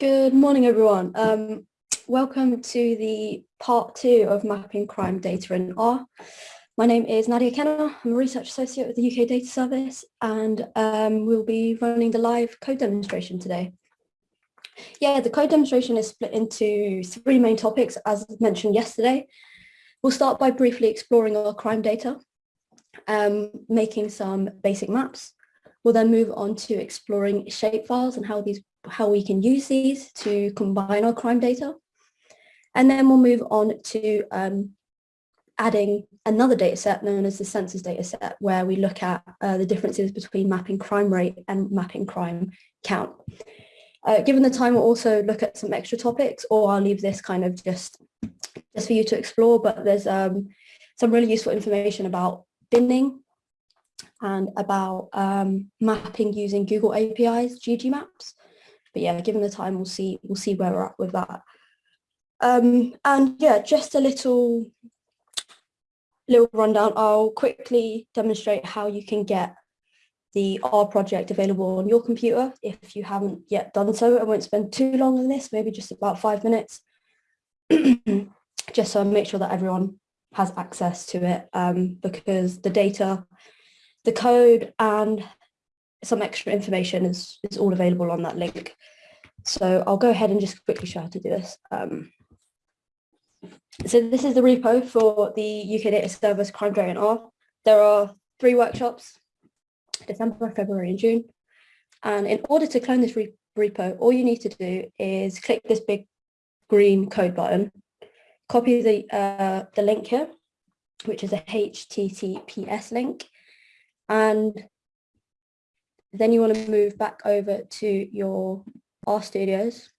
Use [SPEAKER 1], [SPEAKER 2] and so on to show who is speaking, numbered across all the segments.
[SPEAKER 1] Good morning, everyone. Um, welcome to the part two of mapping crime data in R. My name is Nadia Kenner. I'm a research associate with the UK Data Service, and um, we'll be running the live code demonstration today. Yeah, the code demonstration is split into three main topics, as mentioned yesterday. We'll start by briefly exploring our crime data, um, making some basic maps. We'll then move on to exploring shapefiles and how these how we can use these to combine our crime data. And then we'll move on to um, adding another data set known as the census data set, where we look at uh, the differences between mapping crime rate and mapping crime count. Uh, given the time, we'll also look at some extra topics, or I'll leave this kind of just, just for you to explore, but there's um, some really useful information about binning and about um, mapping using Google APIs, ggmaps but yeah, given the time, we'll see we'll see where we're at with that. Um, and yeah, just a little little rundown. I'll quickly demonstrate how you can get the R project available on your computer if you haven't yet done so. I won't spend too long on this, maybe just about five minutes, just so I make sure that everyone has access to it um, because the data, the code and some extra information is, is all available on that link. So I'll go ahead and just quickly show how to do this. Um, so this is the repo for the UK Data Service Crime Dragon R. There are three workshops, December, February and June. And in order to clone this re repo, all you need to do is click this big green code button, copy the, uh, the link here, which is a HTTPS link, and then you want to move back over to your R Studios.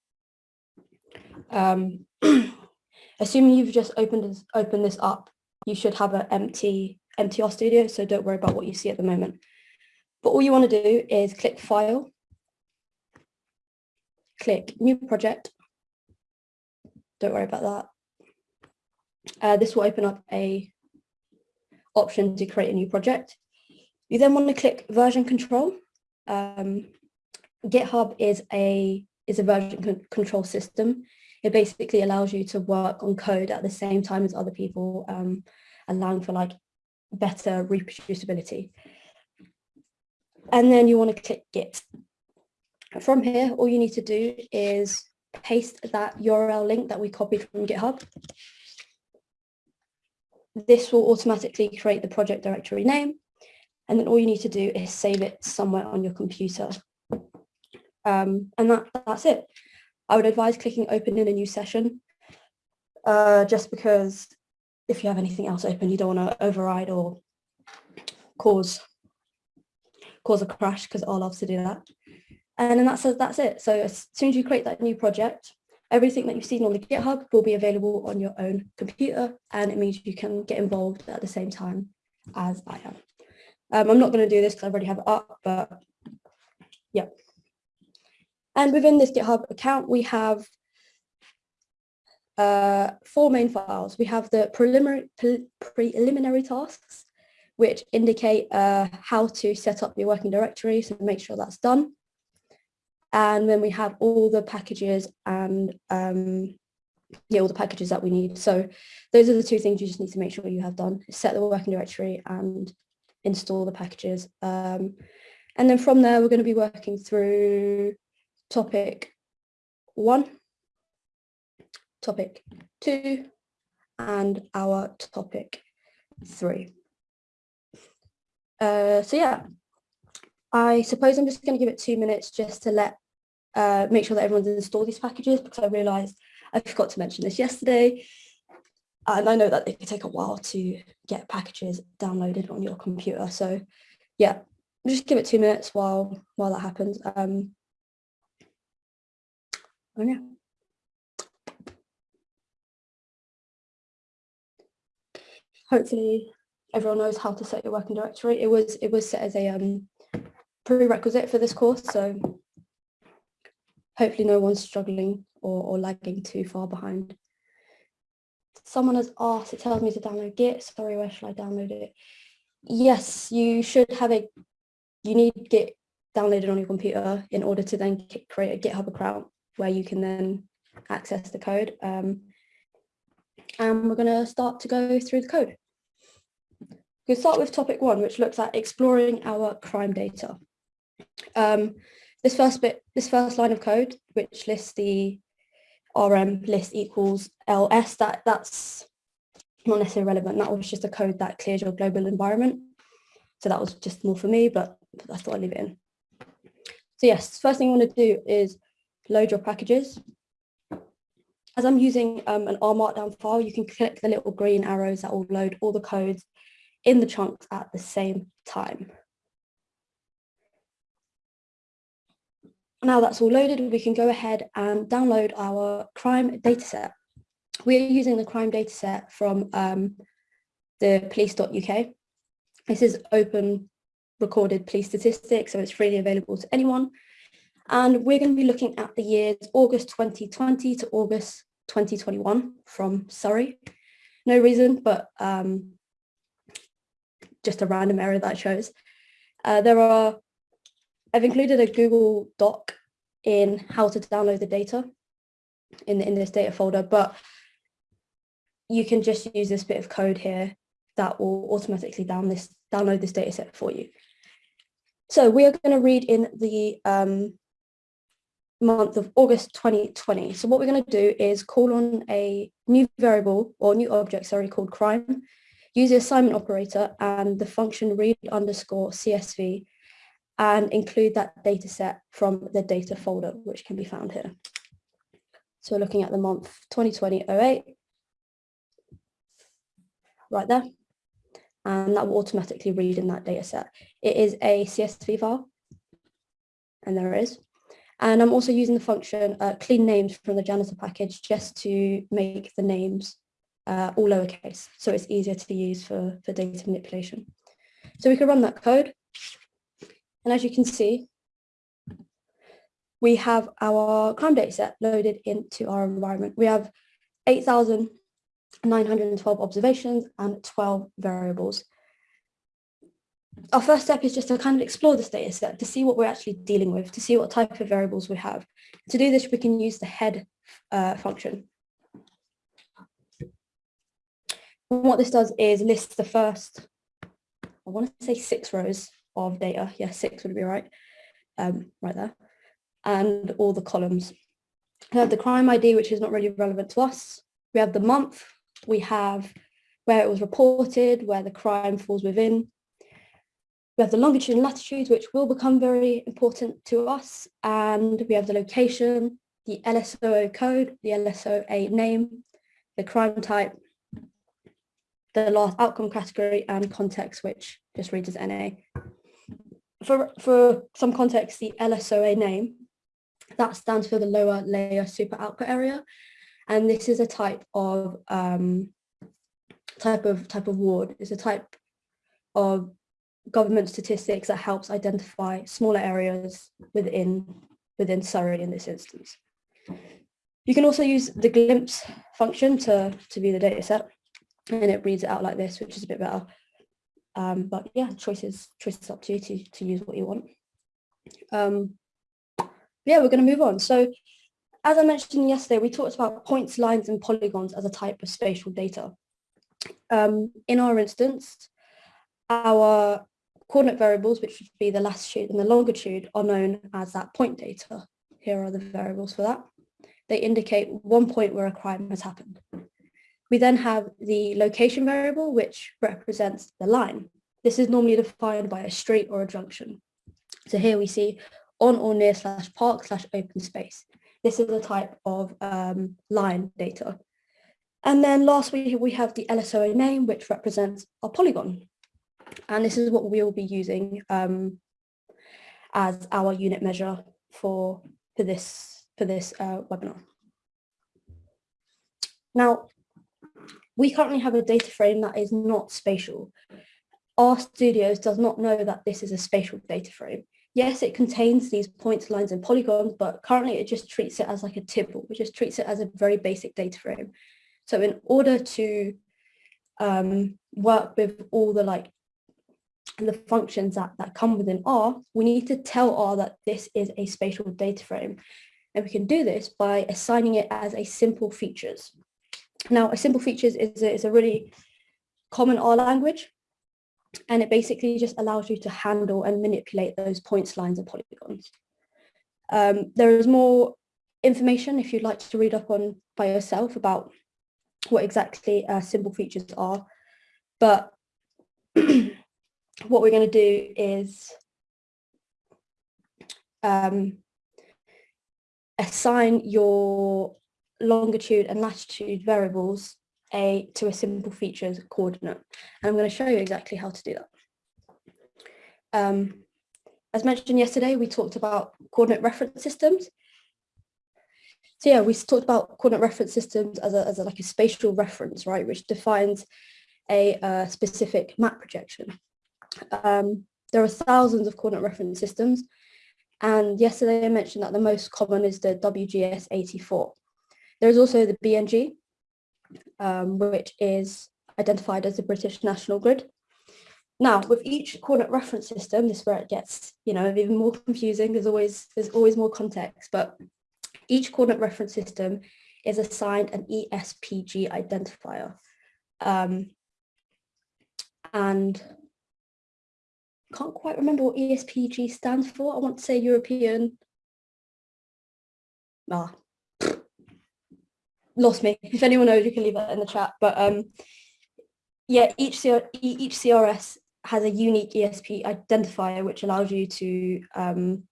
[SPEAKER 1] Um, assuming you've just opened this, opened this up, you should have an empty empty R Studio, so don't worry about what you see at the moment. But all you want to do is click File, click New Project. Don't worry about that. Uh, this will open up a option to create a new project. You then want to click Version Control um, GitHub is a is a version con control system. It basically allows you to work on code at the same time as other people, um, allowing for like better reproducibility. And then you want to click Git. From here, all you need to do is paste that URL link that we copied from GitHub. This will automatically create the project directory name and then all you need to do is save it somewhere on your computer. Um, and that, that's it. I would advise clicking open in a new session, uh, just because if you have anything else open, you don't want to override or cause cause a crash because R loves to do that. And then that's, that's it. So as soon as you create that new project, everything that you've seen on the GitHub will be available on your own computer and it means you can get involved at the same time as I am. Um, I'm not going to do this because I already have it up, but yeah. And within this GitHub account, we have uh, four main files. We have the preliminary, pre preliminary tasks, which indicate uh, how to set up your working directory, so make sure that's done. And then we have all the packages and um, yeah, all the packages that we need. So those are the two things you just need to make sure you have done, set the working directory and install the packages. Um, and then from there, we're going to be working through topic one, topic two, and our topic three. Uh, so yeah, I suppose I'm just going to give it two minutes just to let uh, make sure that everyone's installed these packages because I realised I forgot to mention this yesterday and I know that it can take a while to get packages downloaded on your computer. So yeah, just give it two minutes while while that happens. Um, oh yeah. Hopefully everyone knows how to set your working directory. It was it was set as a um, prerequisite for this course, so hopefully no one's struggling or, or lagging too far behind someone has asked, it tells me to download Git. Sorry, where should I download it? Yes, you should have a, you need Git downloaded on your computer in order to then create a GitHub account. where you can then access the code. Um, and we're going to start to go through the code. We'll start with topic one, which looks at exploring our crime data. Um, this first bit, this first line of code, which lists the RM list equals ls, that, that's not necessarily relevant. That was just a code that clears your global environment. So that was just more for me, but I thought I'd leave it in. So yes, first thing you want to do is load your packages. As I'm using um, an R Markdown file, you can click the little green arrows that will load all the codes in the chunks at the same time. Now that's all loaded, we can go ahead and download our crime dataset. We're using the crime dataset from um, the police.uk. This is open recorded police statistics, so it's freely available to anyone. And we're going to be looking at the years August 2020 to August 2021 from Surrey. No reason, but um, just a random area that shows. Uh, there are, I've included a Google Doc in how to download the data in, in this data folder, but you can just use this bit of code here that will automatically down this, download this data set for you. So we are going to read in the um, month of August 2020. So what we're going to do is call on a new variable or new object, sorry, called crime, use the assignment operator and the function read underscore CSV and include that data set from the data folder, which can be found here. So we're looking at the month 2020-08, right there, and that will automatically read in that data set. It is a CSV file, and there it is. And I'm also using the function uh, clean names from the janitor package just to make the names uh, all lowercase, so it's easier to use for, for data manipulation. So we can run that code. And as you can see, we have our crime data set loaded into our environment. We have 8,912 observations and 12 variables our first step is just to kind of explore this data set to see what we're actually dealing with, to see what type of variables we have. To do this, we can use the head uh, function. And what this does is list the first, I want to say six rows of data. Yeah, six would be right, um, right there. And all the columns. We have the crime ID, which is not really relevant to us. We have the month. We have where it was reported, where the crime falls within, we have the longitude and latitude, which will become very important to us. And we have the location, the LSOA code, the LSOA name, the crime type, the last outcome category and context, which just reads as NA. For, for some context, the LSOA name, that stands for the lower layer super output area. And this is a type of um, type of type of ward. It's a type of government statistics that helps identify smaller areas within, within Surrey in this instance. You can also use the glimpse function to, to view the data set and it reads it out like this, which is a bit better. Um, but yeah, choices, choices up to you to, to use what you want. Um, yeah, we're going to move on. So as I mentioned yesterday, we talked about points, lines and polygons as a type of spatial data. Um, in our instance, our Coordinate variables, which would be the latitude and the longitude, are known as that point data. Here are the variables for that. They indicate one point where a crime has happened. We then have the location variable, which represents the line. This is normally defined by a street or a junction. So here we see on or near slash park slash open space. This is a type of um, line data. And then lastly, we have the LSOA name, which represents a polygon. And this is what we'll be using um, as our unit measure for, for this, for this uh, webinar. Now, we currently have a data frame that is not spatial. R Studios does not know that this is a spatial data frame. Yes, it contains these points, lines and polygons, but currently it just treats it as like a tibble. It just treats it as a very basic data frame. So in order to um, work with all the like the functions that, that come within R, we need to tell R that this is a spatial data frame. And we can do this by assigning it as a simple features. Now, a simple features is a, is a really common R language, and it basically just allows you to handle and manipulate those points, lines, and polygons. Um, there is more information if you'd like to read up on by yourself about what exactly uh, simple features are. But what we're going to do is um, assign your longitude and latitude variables a to a simple features coordinate. And I'm going to show you exactly how to do that. Um, as mentioned yesterday, we talked about coordinate reference systems. So yeah, we talked about coordinate reference systems as a, as a, like a spatial reference, right, which defines a, uh, specific map projection. Um, there are thousands of coordinate reference systems. And yesterday I mentioned that the most common is the WGS 84. There's also the BNG, um, which is identified as the British National Grid. Now, with each coordinate reference system, this is where it gets, you know, even more confusing. There's always there's always more context, but each coordinate reference system is assigned an ESPG identifier. Um, and can't quite remember what ESPG stands for. I want to say European. Ah, lost me. If anyone knows, you can leave that in the chat. But um, yeah, each CR, each CRS has a unique ESP identifier which allows you to um,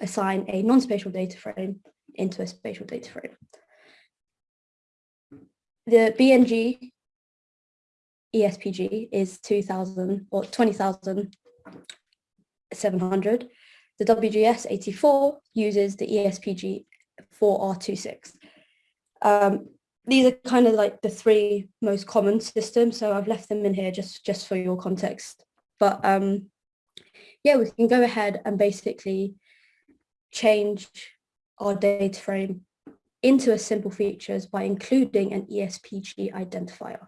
[SPEAKER 1] assign a non-spatial data frame into a spatial data frame. The BNG ESPG is 2000 or 20,700. The WGS 84 uses the ESPG 4R26. Um, these are kind of like the three most common systems. So I've left them in here just, just for your context. But um, yeah, we can go ahead and basically change our data frame into a simple features by including an ESPG identifier.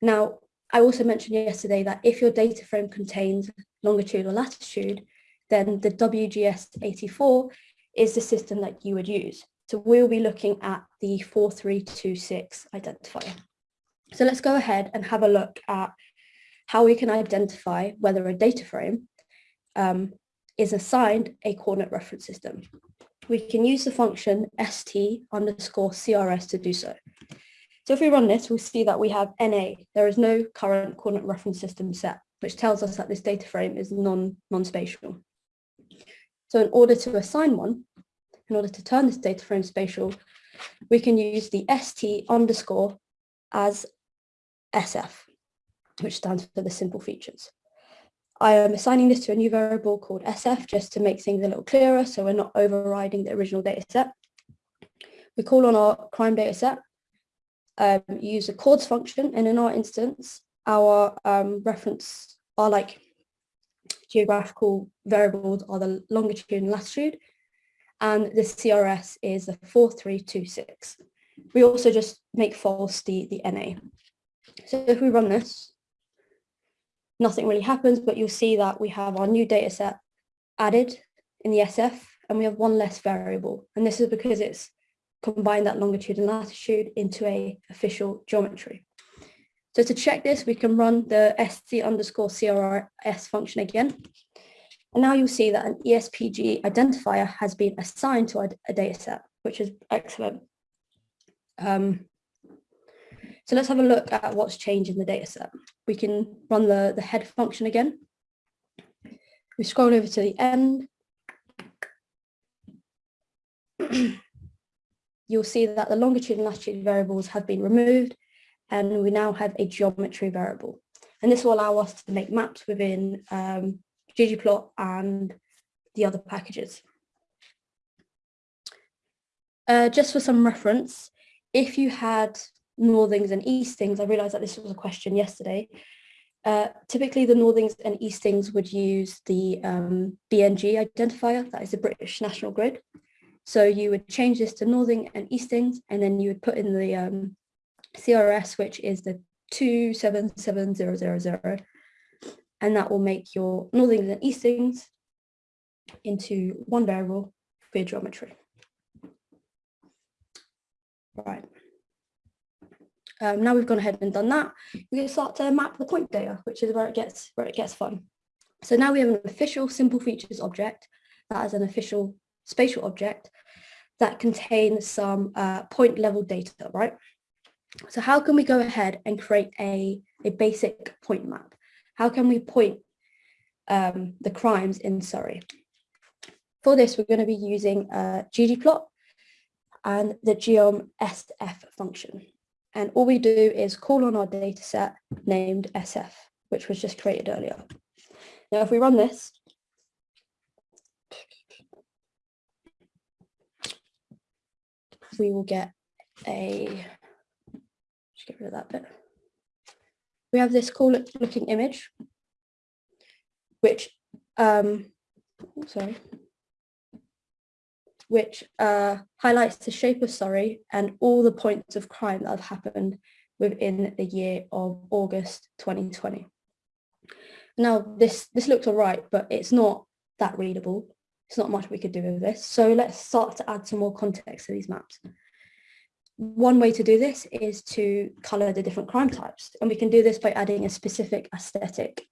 [SPEAKER 1] Now, I also mentioned yesterday that if your data frame contains longitude or latitude, then the WGS84 is the system that you would use. So we'll be looking at the 4326 identifier. So let's go ahead and have a look at how we can identify whether a data frame um, is assigned a coordinate reference system. We can use the function st underscore crs to do so. So if we run this, we'll see that we have NA. There is no current coordinate reference system set, which tells us that this data frame is non, non-spatial. So in order to assign one, in order to turn this data frame spatial, we can use the st underscore as SF, which stands for the simple features. I am assigning this to a new variable called SF just to make things a little clearer so we're not overriding the original data set. We call on our crime data set, um, use a coords function, and in our instance, our um, reference are like geographical variables are the longitude and latitude, and the CRS is the 4326. We also just make false the, the NA. So if we run this, nothing really happens, but you'll see that we have our new data set added in the SF and we have one less variable. And this is because it's combined that longitude and latitude into a official geometry. So to check this, we can run the st underscore CRS function again. And now you'll see that an ESPG identifier has been assigned to a, a data set, which is excellent. Um, so let's have a look at what's changed in the data set. We can run the, the head function again. We scroll over to the end. You'll see that the longitude and latitude variables have been removed and we now have a geometry variable. And this will allow us to make maps within um, ggplot and the other packages. Uh, just for some reference, if you had northings and eastings, I realized that this was a question yesterday. Uh, typically the northings and eastings would use the um, BNG identifier, that is the British National Grid. So you would change this to northing and eastings, and then you would put in the um, CRS, which is the 277000, and that will make your northings and eastings into one variable for your geometry. Right. Um, now we've gone ahead and done that, we can start to map the point data, which is where it gets where it gets fun. So now we have an official simple features object that is an official spatial object that contains some uh, point level data, right? So how can we go ahead and create a, a basic point map? How can we point um, the crimes in Surrey? For this, we're going to be using uh, ggplot and the geom sf function. And all we do is call on our data set named SF, which was just created earlier. Now, if we run this, we will get a, just get rid of that bit. We have this cool looking image, which, um, sorry, which uh, highlights the shape of Surrey and all the points of crime that have happened within the year of August 2020. Now, this, this looks all right, but it's not that readable. It's not much we could do with this. So let's start to add some more context to these maps. One way to do this is to color the different crime types. And we can do this by adding a specific aesthetic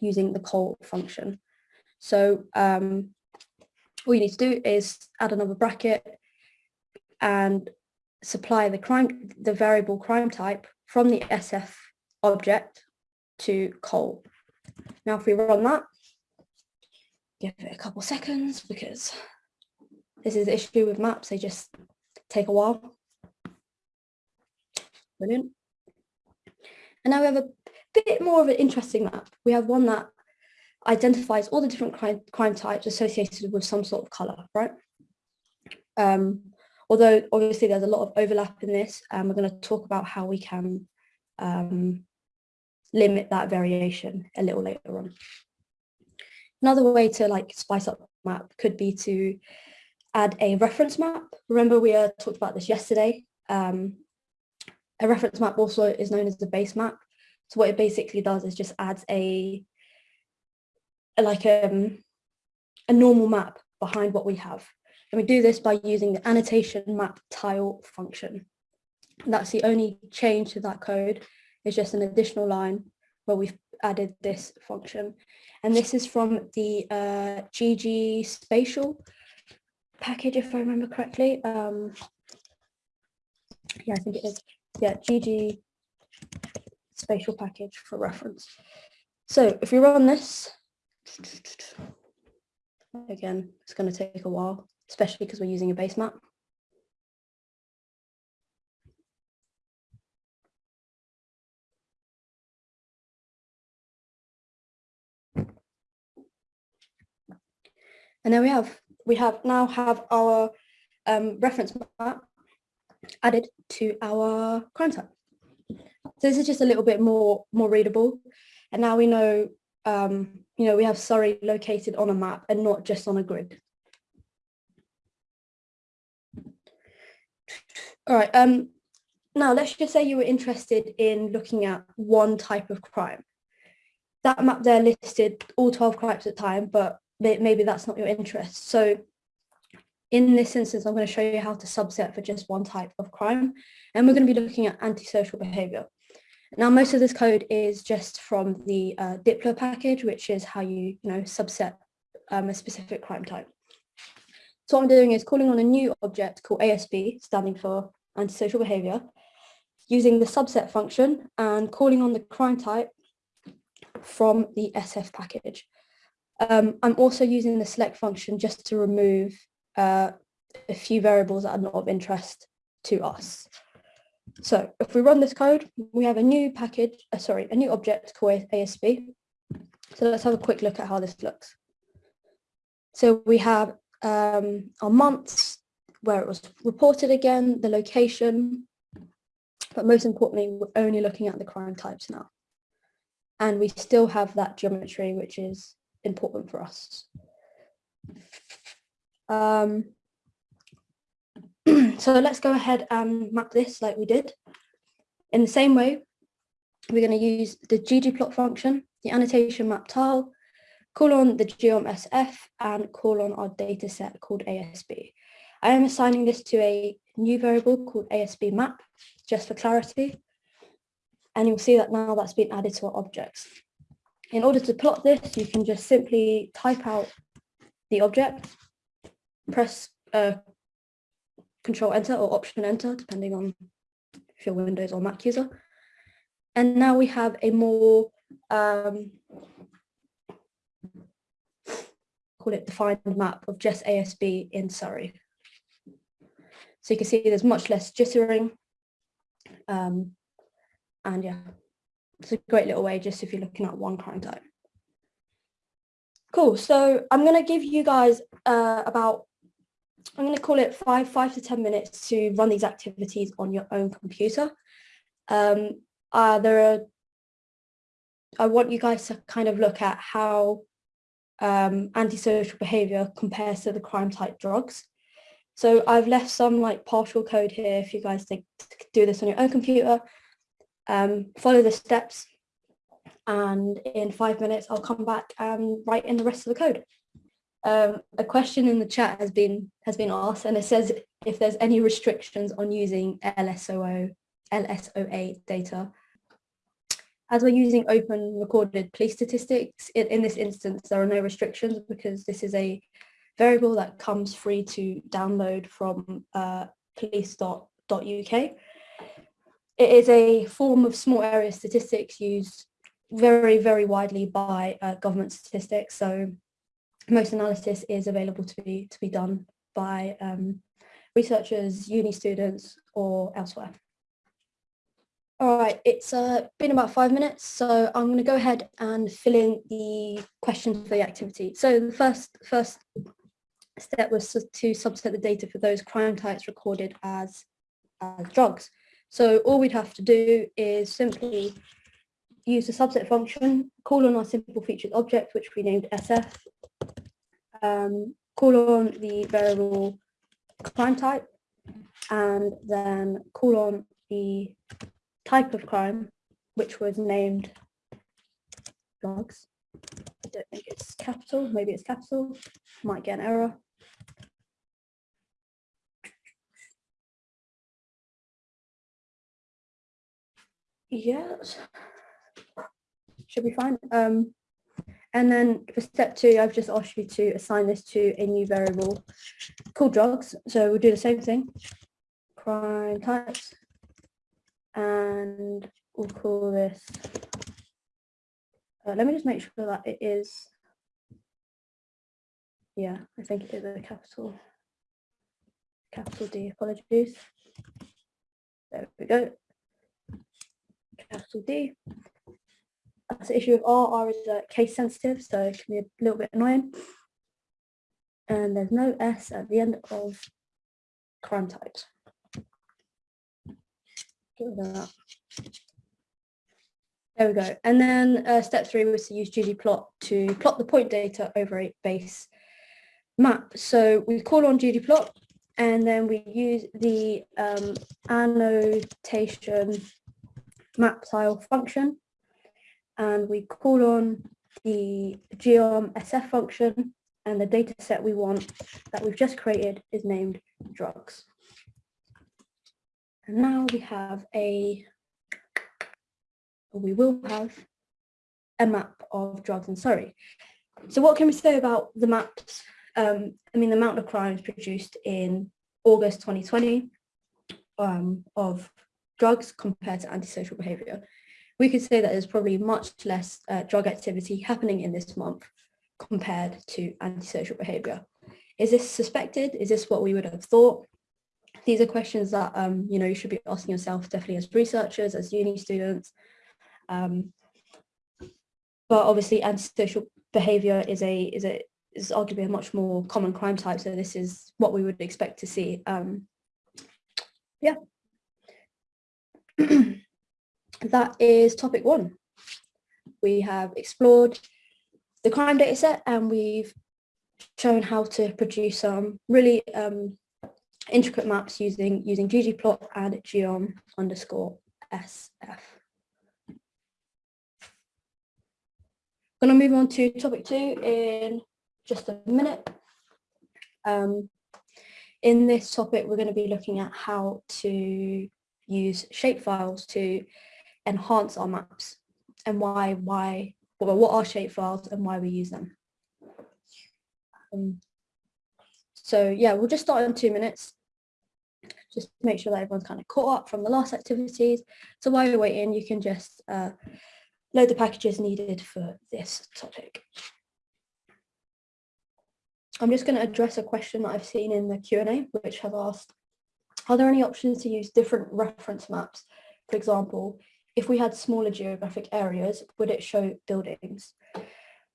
[SPEAKER 1] using the col function. So um, all you need to do is add another bracket and supply the crime, the variable crime type from the SF object to col. Now, if we run that, give it a couple seconds because this is the issue with maps, they just take a while. Brilliant. And now we have a bit more of an interesting map. We have one that identifies all the different crime, crime types associated with some sort of colour, right? Um, although obviously there's a lot of overlap in this, and we're going to talk about how we can um, limit that variation a little later on. Another way to like spice up map could be to add a reference map. Remember we uh, talked about this yesterday. Um, a reference map also is known as the base map. So what it basically does is just adds a like um, a normal map behind what we have. And we do this by using the annotation map tile function. And that's the only change to that code is just an additional line where we've added this function. And this is from the uh, ggspatial package, if I remember correctly. Um, yeah, I think it is. Yeah, GG spatial package for reference. So if we run this, Again, it's going to take a while, especially because we're using a base map. And then we have we have now have our um, reference map added to our crime type. So this is just a little bit more more readable. And now we know um, you know, we have Surrey located on a map and not just on a grid. All right, um, now let's just say you were interested in looking at one type of crime. That map there listed all 12 crimes at time, but maybe that's not your interest. So in this instance, I'm going to show you how to subset for just one type of crime. And we're going to be looking at antisocial behavior. Now, most of this code is just from the uh, dplyr package, which is how you, you know, subset um, a specific crime type. So what I'm doing is calling on a new object called ASB, standing for antisocial behavior, using the subset function and calling on the crime type from the SF package. Um, I'm also using the select function just to remove uh, a few variables that are not of interest to us. So if we run this code, we have a new package, uh, sorry, a new object called ASB. So let's have a quick look at how this looks. So we have um, our months, where it was reported again, the location, but most importantly, we're only looking at the crime types now. And we still have that geometry, which is important for us. Um, so let's go ahead and map this like we did. In the same way, we're going to use the ggplot function, the annotation map tile, call on the geom sf and call on our data set called ASB. I am assigning this to a new variable called ASB map, just for clarity. And you'll see that now that's been added to our objects. In order to plot this, you can just simply type out the object, press uh, Control Enter or Option Enter, depending on if you're Windows or Mac user. And now we have a more um, call it defined map of just ASB in Surrey. So you can see there's much less jittering. Um, and yeah, it's a great little way just if you're looking at one crime type. Cool, so I'm going to give you guys uh, about, I'm going to call it five, five to 10 minutes to run these activities on your own computer. Um, uh, there are, I want you guys to kind of look at how um, antisocial behavior compares to the crime type drugs. So I've left some like partial code here if you guys think do this on your own computer. Um, follow the steps and in five minutes I'll come back and write in the rest of the code. Um, a question in the chat has been has been asked and it says if there's any restrictions on using LSOO, LSOA data as we're using open recorded police statistics, in, in this instance, there are no restrictions because this is a variable that comes free to download from uh, police.uk. It is a form of small area statistics used very, very widely by uh, government statistics. So most analysis is available to be, to be done by um, researchers, uni students or elsewhere. All right, it's uh, been about five minutes, so I'm going to go ahead and fill in the questions for the activity. So the first first step was to subset the data for those crime types recorded as, as drugs. So all we'd have to do is simply use the subset function, call on our simple featured object, which we named SF, um, call on the variable crime type, and then call on the type of crime, which was named drugs. I don't think it's capital, maybe it's capital, might get an error. Yes, should be fine. Um, and then for step two, I've just asked you to assign this to a new variable called drugs. So we'll do the same thing. Crime types, and we'll call this, uh, let me just make sure that it is, yeah, I think it is a capital, capital D, apologies. There we go, capital D. That's the issue with R, R is uh, case sensitive, so it can be a little bit annoying. And there's no S at the end of crime types. There we go. And then uh, step three was to use ggplot to plot the point data over a base map. So we call on ggplot and then we use the um, annotation map tile function and we call on the geom sf function and the data set we want that we've just created is named drugs. And now we have a, we will have a map of drugs in Surrey. So what can we say about the maps? Um, I mean, the amount of crimes produced in August 2020 um, of drugs compared to antisocial behaviour. We could say that there's probably much less uh, drug activity happening in this month compared to antisocial behaviour. Is this suspected? Is this what we would have thought? these are questions that um, you know you should be asking yourself definitely as researchers, as uni students. Um, but obviously antisocial behaviour is a is a is arguably a much more common crime type. So this is what we would expect to see. Um, yeah. that is topic one. We have explored the crime data set and we've shown how to produce some really um, intricate maps using using ggplot and geom underscore sf. I'm going to move on to topic two in just a minute. Um, In this topic, we're going to be looking at how to use shapefiles to enhance our maps and why, why, well, what are shapefiles and why we use them. Um, so yeah, we'll just start in two minutes. Just make sure that everyone's kind of caught up from the last activities. So while you're waiting, you can just uh, load the packages needed for this topic. I'm just going to address a question that I've seen in the Q&A, which have asked, are there any options to use different reference maps? For example, if we had smaller geographic areas, would it show buildings?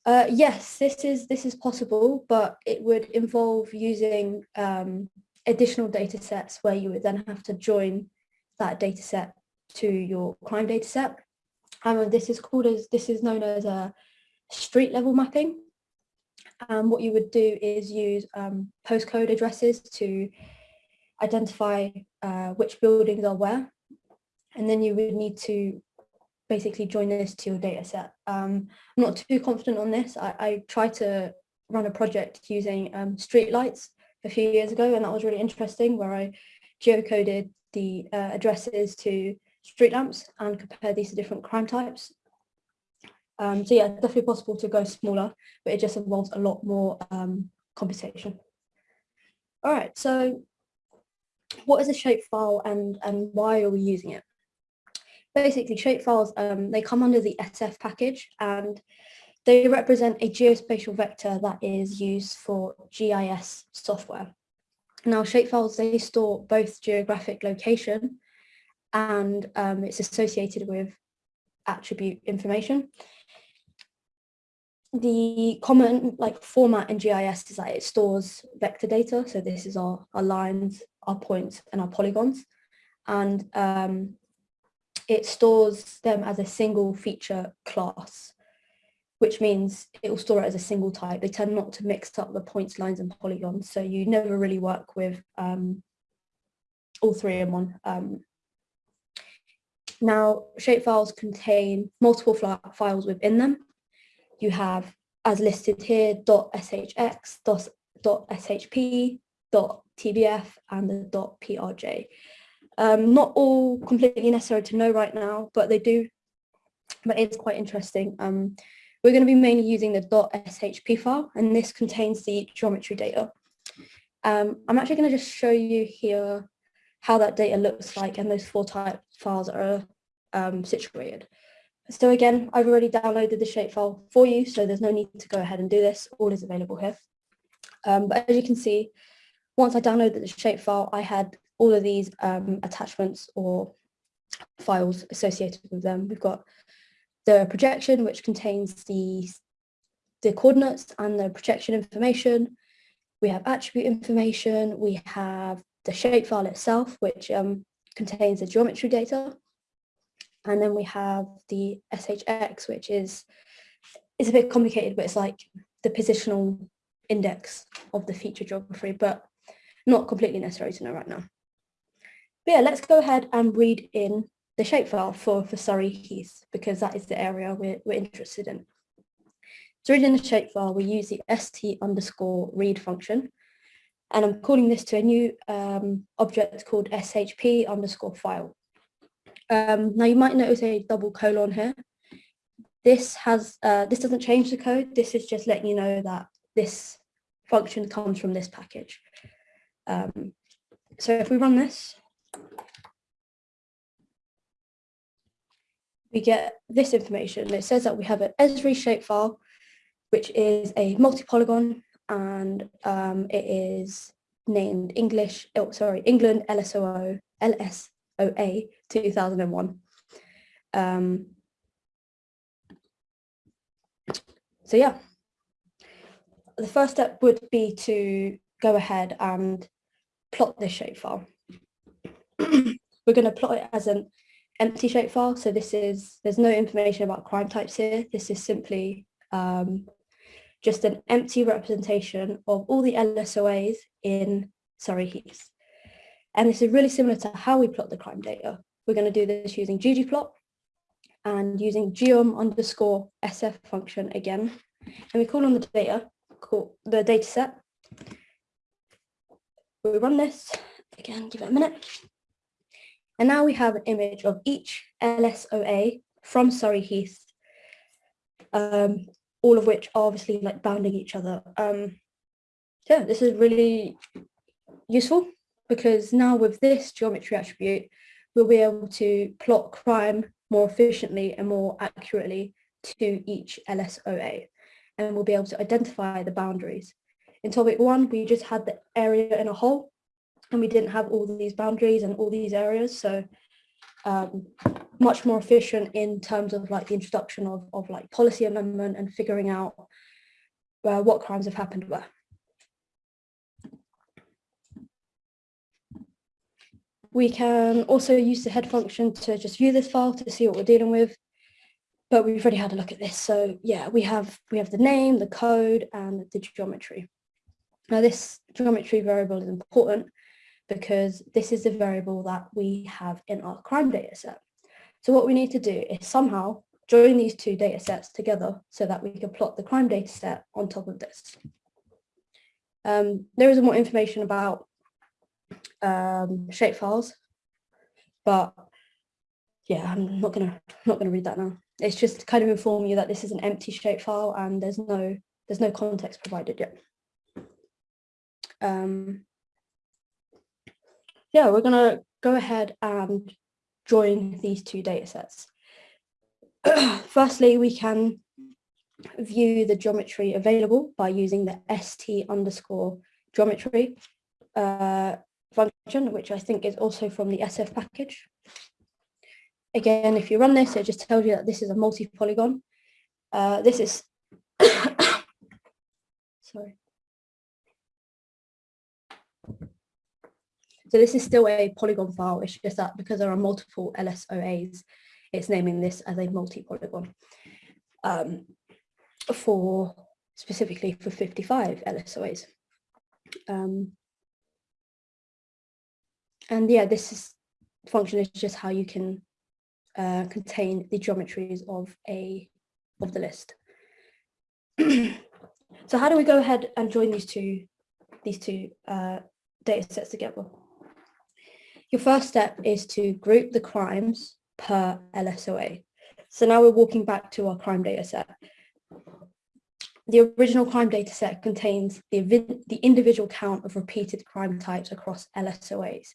[SPEAKER 1] Uh, yes, this is this is possible, but it would involve using um, additional data sets where you would then have to join that data set to your crime data set. And this is called as this is known as a street level mapping. And what you would do is use um, postcode addresses to identify uh, which buildings are where. And then you would need to basically join this to your data set. Um, I'm not too confident on this. I, I tried to run a project using um, street lights a few years ago, and that was really interesting where I geocoded the uh, addresses to street lamps and compared these to different crime types. Um, so yeah, definitely possible to go smaller, but it just involves a lot more um, computation. All right, so what is a shapefile and, and why are we using it? Basically, shapefiles, um, they come under the SF package and they represent a geospatial vector that is used for GIS software. Now, shapefiles, they store both geographic location and um, it's associated with attribute information the common like format in GIS is that it stores vector data. So this is our, our lines, our points and our polygons. And um, it stores them as a single feature class, which means it will store it as a single type. They tend not to mix up the points, lines and polygons. So you never really work with um, all three in one. Um, now, shapefiles contain multiple files within them you have, as listed here, .shx, .shp, .dbf, and the .prj. Um, not all completely necessary to know right now, but they do, but it's quite interesting. Um, we're going to be mainly using the .shp file, and this contains the geometry data. Um, I'm actually going to just show you here how that data looks like and those four type files are um, situated. So again, I've already downloaded the shapefile for you, so there's no need to go ahead and do this. All is available here. Um, but as you can see, once I downloaded the shapefile, I had all of these um, attachments or files associated with them. We've got the projection, which contains the, the coordinates and the projection information. We have attribute information. We have the shapefile itself, which um, contains the geometry data. And then we have the SHX, which is, it's a bit complicated, but it's like the positional index of the feature geography, but not completely necessary to know right now. But yeah, let's go ahead and read in the shapefile for, for Surrey Heath, because that is the area we're, we're interested in. To read in the shapefile, we use the st underscore read function, and I'm calling this to a new um, object called shp underscore file. Um, now you might notice a double colon here. This has uh, this doesn't change the code. This is just letting you know that this function comes from this package. Um, so if we run this, we get this information. It says that we have an Esri shapefile, which is a multi-polygon and um, it is named English, oh, sorry, England LSOO, LSOA 2001. Um, so yeah, the first step would be to go ahead and plot this shapefile. We're going to plot it as an empty shapefile. So this is, there's no information about crime types here. This is simply um, just an empty representation of all the LSOAs in Surrey Heath. And this is really similar to how we plot the crime data. We're going to do this using ggplot and using geom underscore sf function again. And we call on the data, call the data set. we run this, again, give it a minute. And now we have an image of each LSOA from Surrey Heath, um, all of which are obviously like bounding each other. Um, yeah, this is really useful because now with this geometry attribute, we'll be able to plot crime more efficiently and more accurately to each LSOA and we'll be able to identify the boundaries. In topic one, we just had the area in a whole and we didn't have all these boundaries and all these areas. So um, much more efficient in terms of like the introduction of, of like policy amendment and figuring out uh, what crimes have happened where. We can also use the head function to just view this file to see what we're dealing with. But we've already had a look at this. So yeah, we have we have the name, the code, and the geometry. Now this geometry variable is important because this is the variable that we have in our crime data set. So what we need to do is somehow join these two data sets together so that we can plot the crime data set on top of this. Um, there is more information about um, shapefiles, but yeah, I'm not gonna not gonna read that now. It's just to kind of inform you that this is an empty shapefile and there's no there's no context provided yet. Um, yeah, we're gonna go ahead and join these two data sets. Firstly, we can view the geometry available by using the st underscore geometry uh, function, which I think is also from the SF package. Again, if you run this, it just tells you that this is a multi-polygon. Uh, this is, sorry. So this is still a polygon file. It's just that because there are multiple LSOAs, it's naming this as a multi-polygon um, for specifically for 55 LSOAs. Um, and yeah, this is function is just how you can uh, contain the geometries of a of the list. so how do we go ahead and join these two these two uh, data sets together? Your first step is to group the crimes per LSOA. So now we're walking back to our crime data set. The original crime data set contains the, the individual count of repeated crime types across LSOAs.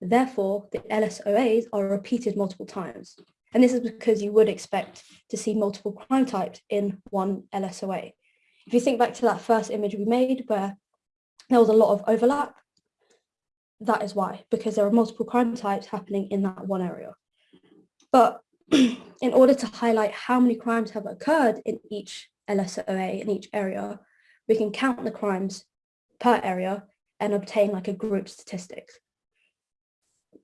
[SPEAKER 1] Therefore, the LSOAs are repeated multiple times. And this is because you would expect to see multiple crime types in one LSOA. If you think back to that first image we made where there was a lot of overlap, that is why, because there are multiple crime types happening in that one area. But in order to highlight how many crimes have occurred in each LSOA, in each area, we can count the crimes per area and obtain like a group statistics.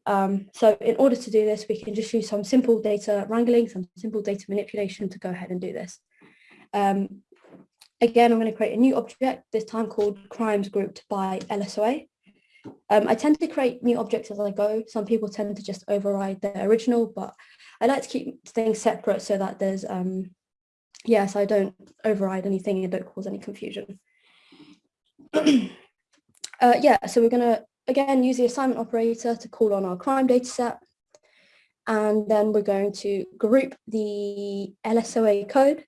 [SPEAKER 1] Um, so in order to do this, we can just use some simple data wrangling, some simple data manipulation to go ahead and do this. Um, again, I'm going to create a new object, this time called crimes grouped by LSOA. Um, I tend to create new objects as I go. Some people tend to just override the original, but I like to keep things separate so that there's, um, yes, I don't override anything and don't cause any confusion. uh, yeah, so we're going to again, use the assignment operator to call on our crime data set. And then we're going to group the LSOA code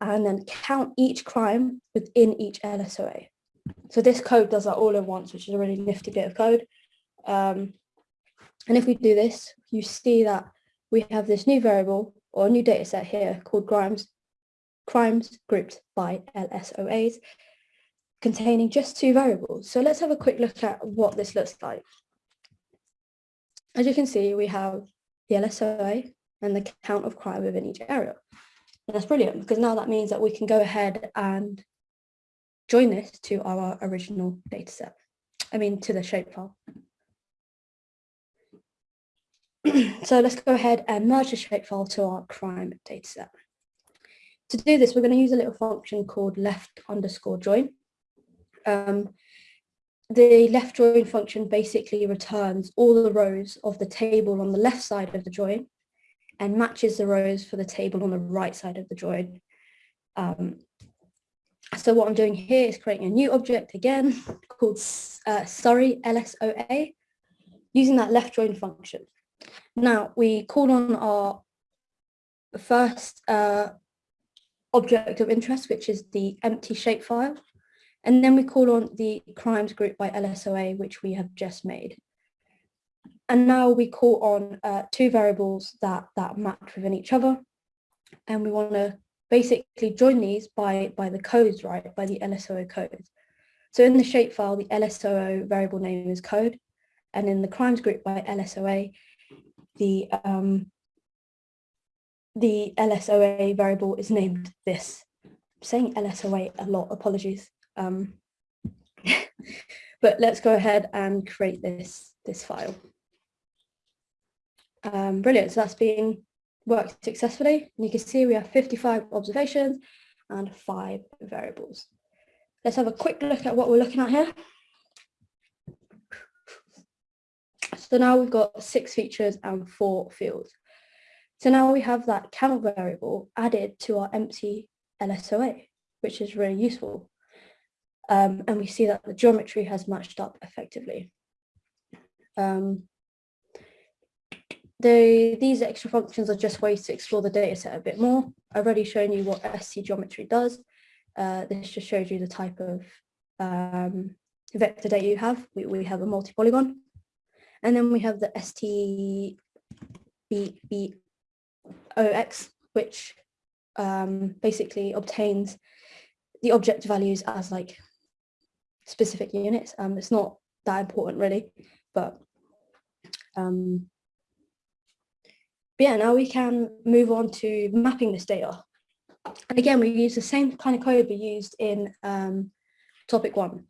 [SPEAKER 1] and then count each crime within each LSOA. So this code does that all at once, which is a really nifty bit of code. Um, and if we do this, you see that we have this new variable or new data set here called crimes, crimes grouped by LSOAs containing just two variables. So let's have a quick look at what this looks like. As you can see, we have the LSOA and the count of crime within each area. And that's brilliant because now that means that we can go ahead and join this to our original data set. I mean, to the shapefile. so let's go ahead and merge the shapefile to our crime dataset. To do this, we're going to use a little function called left underscore join. Um, the left join function basically returns all the rows of the table on the left side of the join and matches the rows for the table on the right side of the join. Um, so what I'm doing here is creating a new object again called uh, Surrey LSOA using that left join function. Now we call on our first uh, object of interest, which is the empty shapefile. And then we call on the crimes group by LSOA, which we have just made. And now we call on uh, two variables that, that match within each other. And we want to basically join these by, by the codes, right, by the LSOA codes. So in the shapefile, the LSOA variable name is code. And in the crimes group by LSOA, the, um, the LSOA variable is named this. I'm saying LSOA a lot, apologies. Um, but let's go ahead and create this, this file. Um, brilliant, so that's being worked successfully. And you can see we have 55 observations and five variables. Let's have a quick look at what we're looking at here. So now we've got six features and four fields. So now we have that count variable added to our empty LSOA, which is really useful. Um, and we see that the geometry has matched up effectively. Um, the, these extra functions are just ways to explore the data set a bit more. I've already shown you what ST geometry does. Uh, this just shows you the type of um, vector data you have. We, we have a multi-polygon. And then we have the STBBOX, which um, basically obtains the object values as like specific units. Um, it's not that important really, but um, but yeah, now we can move on to mapping this data. And again, we use the same kind of code we used in um, topic one.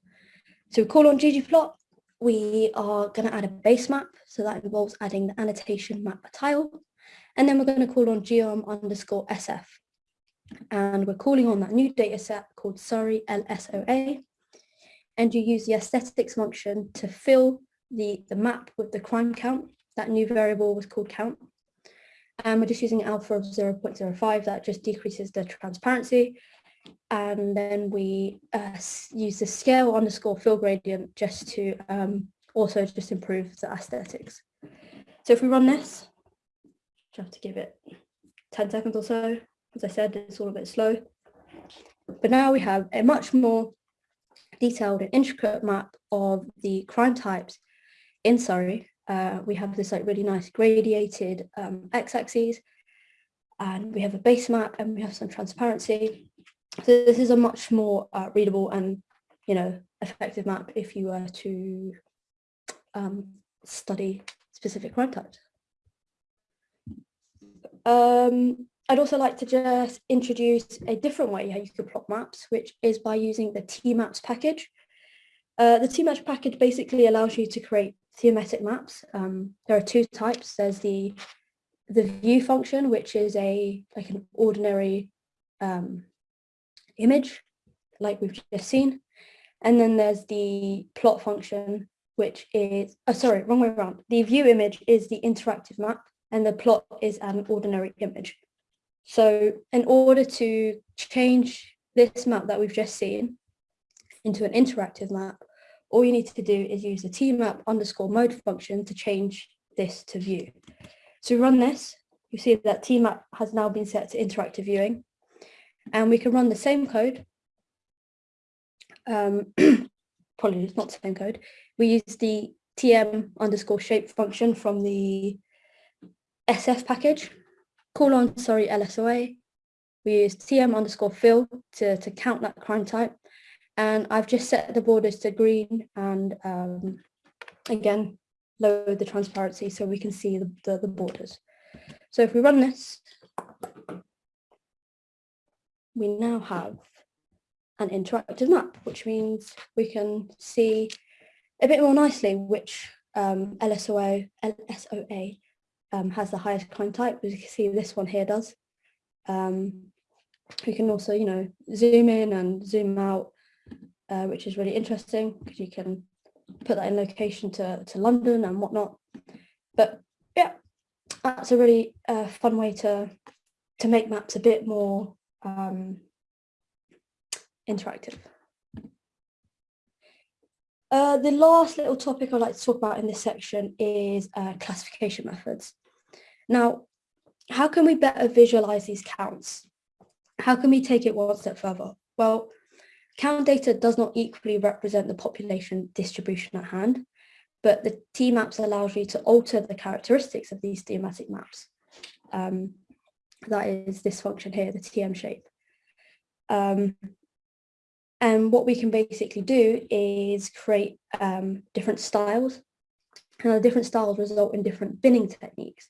[SPEAKER 1] So we call on ggplot. We are going to add a base map. So that involves adding the annotation map tile. And then we're going to call on geom underscore sf. And we're calling on that new data set called Surrey LSOA. And you use the aesthetics function to fill the, the map with the crime count. That new variable was called count and we're just using alpha of 0.05 that just decreases the transparency and then we uh, use the scale underscore fill gradient just to um, also just improve the aesthetics. So if we run this, you have to give it 10 seconds or so. As I said, it's all a bit slow. But now we have a much more detailed and intricate map of the crime types in Surrey uh, we have this like really nice gradiated um, x-axis and we have a base map and we have some transparency. So this is a much more uh, readable and, you know, effective map if you were to um, study specific crime types. Um, I'd also like to just introduce a different way how you could plot maps, which is by using the T-Maps package. Uh, the T-Maps package basically allows you to create thematic maps. Um, there are two types. There's the the view function, which is a like an ordinary um, image, like we've just seen. And then there's the plot function, which is, oh, sorry, wrong way around. The view image is the interactive map and the plot is an ordinary image. So in order to change this map that we've just seen into an interactive map, all you need to do is use the tmap underscore mode function to change this to view. So run this, you see that tmap has now been set to interactive viewing. And we can run the same code. Um, apologies, not the same code. We use the tm underscore shape function from the SF package. Call on, sorry, LSOA. We use tm underscore fill to, to count that crime type and I've just set the borders to green and um, again, lower the transparency so we can see the, the, the borders. So if we run this, we now have an interactive map, which means we can see a bit more nicely which um, LSOA, LSOA um, has the highest crime type. As you can see, this one here does. Um, we can also, you know, zoom in and zoom out uh, which is really interesting because you can put that in location to, to London and whatnot. But yeah, that's a really uh, fun way to, to make maps a bit more um, interactive. Uh, the last little topic I'd like to talk about in this section is uh, classification methods. Now, how can we better visualize these counts? How can we take it one step further? Well, count data does not equally represent the population distribution at hand, but the T-maps allows you to alter the characteristics of these thematic maps. Um, that is this function here, the TM shape. Um, and what we can basically do is create um, different styles. And the different styles result in different binning techniques.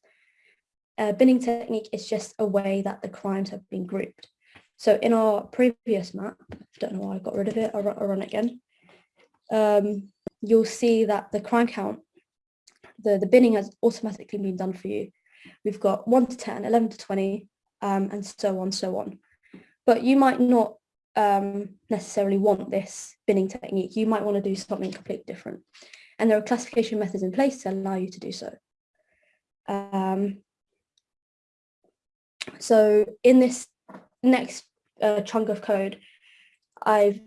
[SPEAKER 1] Binning technique is just a way that the crimes have been grouped. So in our previous map, I don't know why I got rid of it, I'll, I'll run it again. Um, you'll see that the crime count, the, the binning has automatically been done for you. We've got 1 to 10, 11 to 20, um, and so on, so on. But you might not um, necessarily want this binning technique. You might want to do something completely different. And there are classification methods in place to allow you to do so. Um, so in this next uh, chunk of code, I've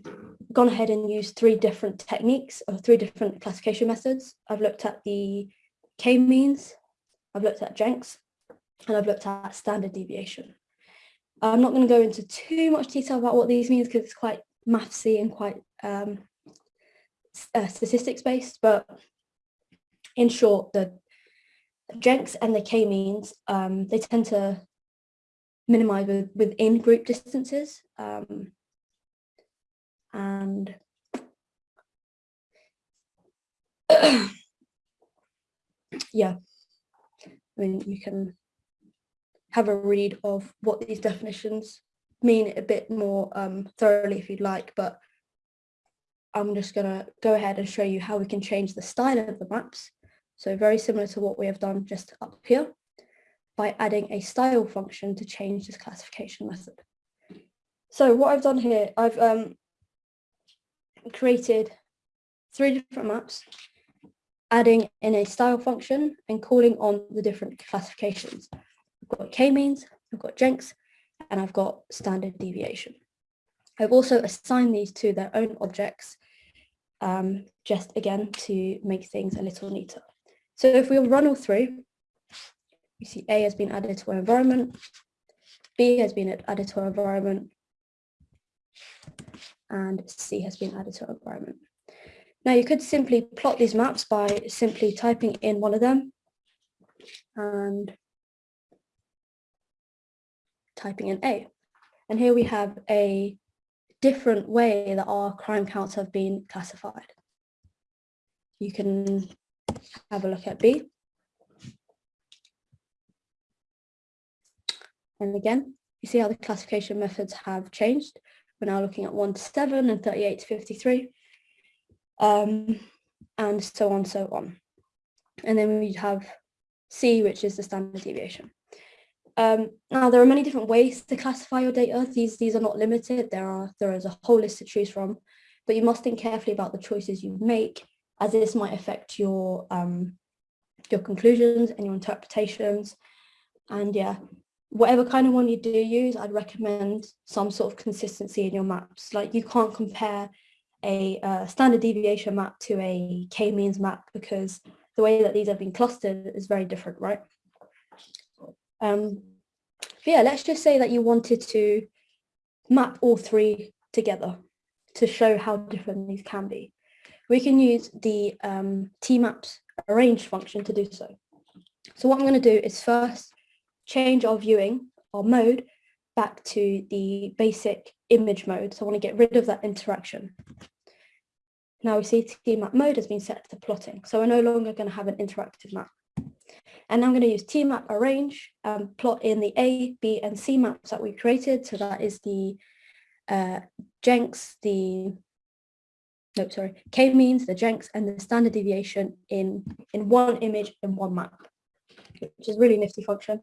[SPEAKER 1] gone ahead and used three different techniques or three different classification methods. I've looked at the k-means, I've looked at Jenks, and I've looked at standard deviation. I'm not going to go into too much detail about what these means because it's quite mathsy and quite um, uh, statistics based, but in short, the Jenks and the k-means, um, they tend to minimize with, within group distances. Um, and yeah, I mean, you can have a read of what these definitions mean a bit more um, thoroughly if you'd like, but I'm just going to go ahead and show you how we can change the style of the maps. So very similar to what we have done just up here by adding a style function to change this classification method. So what I've done here, I've um, created three different maps, adding in a style function and calling on the different classifications. I've got k-means, I've got Jenks, and I've got standard deviation. I've also assigned these to their own objects, um, just again to make things a little neater. So if we run all through, you see A has been added to our environment, B has been added to our environment, and C has been added to our environment. Now you could simply plot these maps by simply typing in one of them and typing in A. And here we have a different way that our crime counts have been classified. You can have a look at B. And again, you see how the classification methods have changed. We're now looking at 1 to 7 and 38 to 53, um, and so on, so on. And then we have C, which is the standard deviation. Um, now, there are many different ways to classify your data. These, these are not limited. There, are, there is a whole list to choose from, but you must think carefully about the choices you make, as this might affect your, um, your conclusions and your interpretations. And yeah, whatever kind of one you do use, I'd recommend some sort of consistency in your maps. Like you can't compare a uh, standard deviation map to a k-means map because the way that these have been clustered is very different, right? Um, yeah, let's just say that you wanted to map all three together to show how different these can be. We can use the um, tmaps arrange function to do so. So what I'm going to do is first change our viewing, our mode, back to the basic image mode. So I want to get rid of that interaction. Now we see tmap mode has been set to plotting. So we're no longer going to have an interactive map. And I'm going to use tmap arrange, um, plot in the A, B, and C maps that we created. So that is the uh, Jenks, the no, sorry, k-means, the Jenks, and the standard deviation in, in one image in one map, which is really nifty function.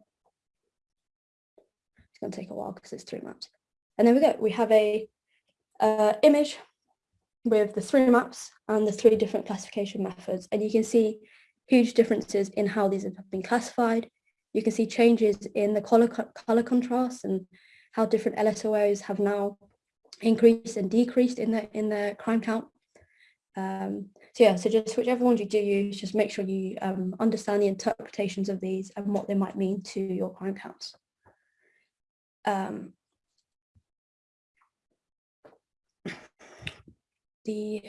[SPEAKER 1] It's going to take a while because it's three maps. And there we go. We have a uh, image with the three maps and the three different classification methods. And you can see huge differences in how these have been classified. You can see changes in the color, color contrast and how different LSOs have now increased and decreased in the in the crime count. Um, so yeah, so just whichever ones you do use, just make sure you um, understand the interpretations of these and what they might mean to your crime counts. Um, the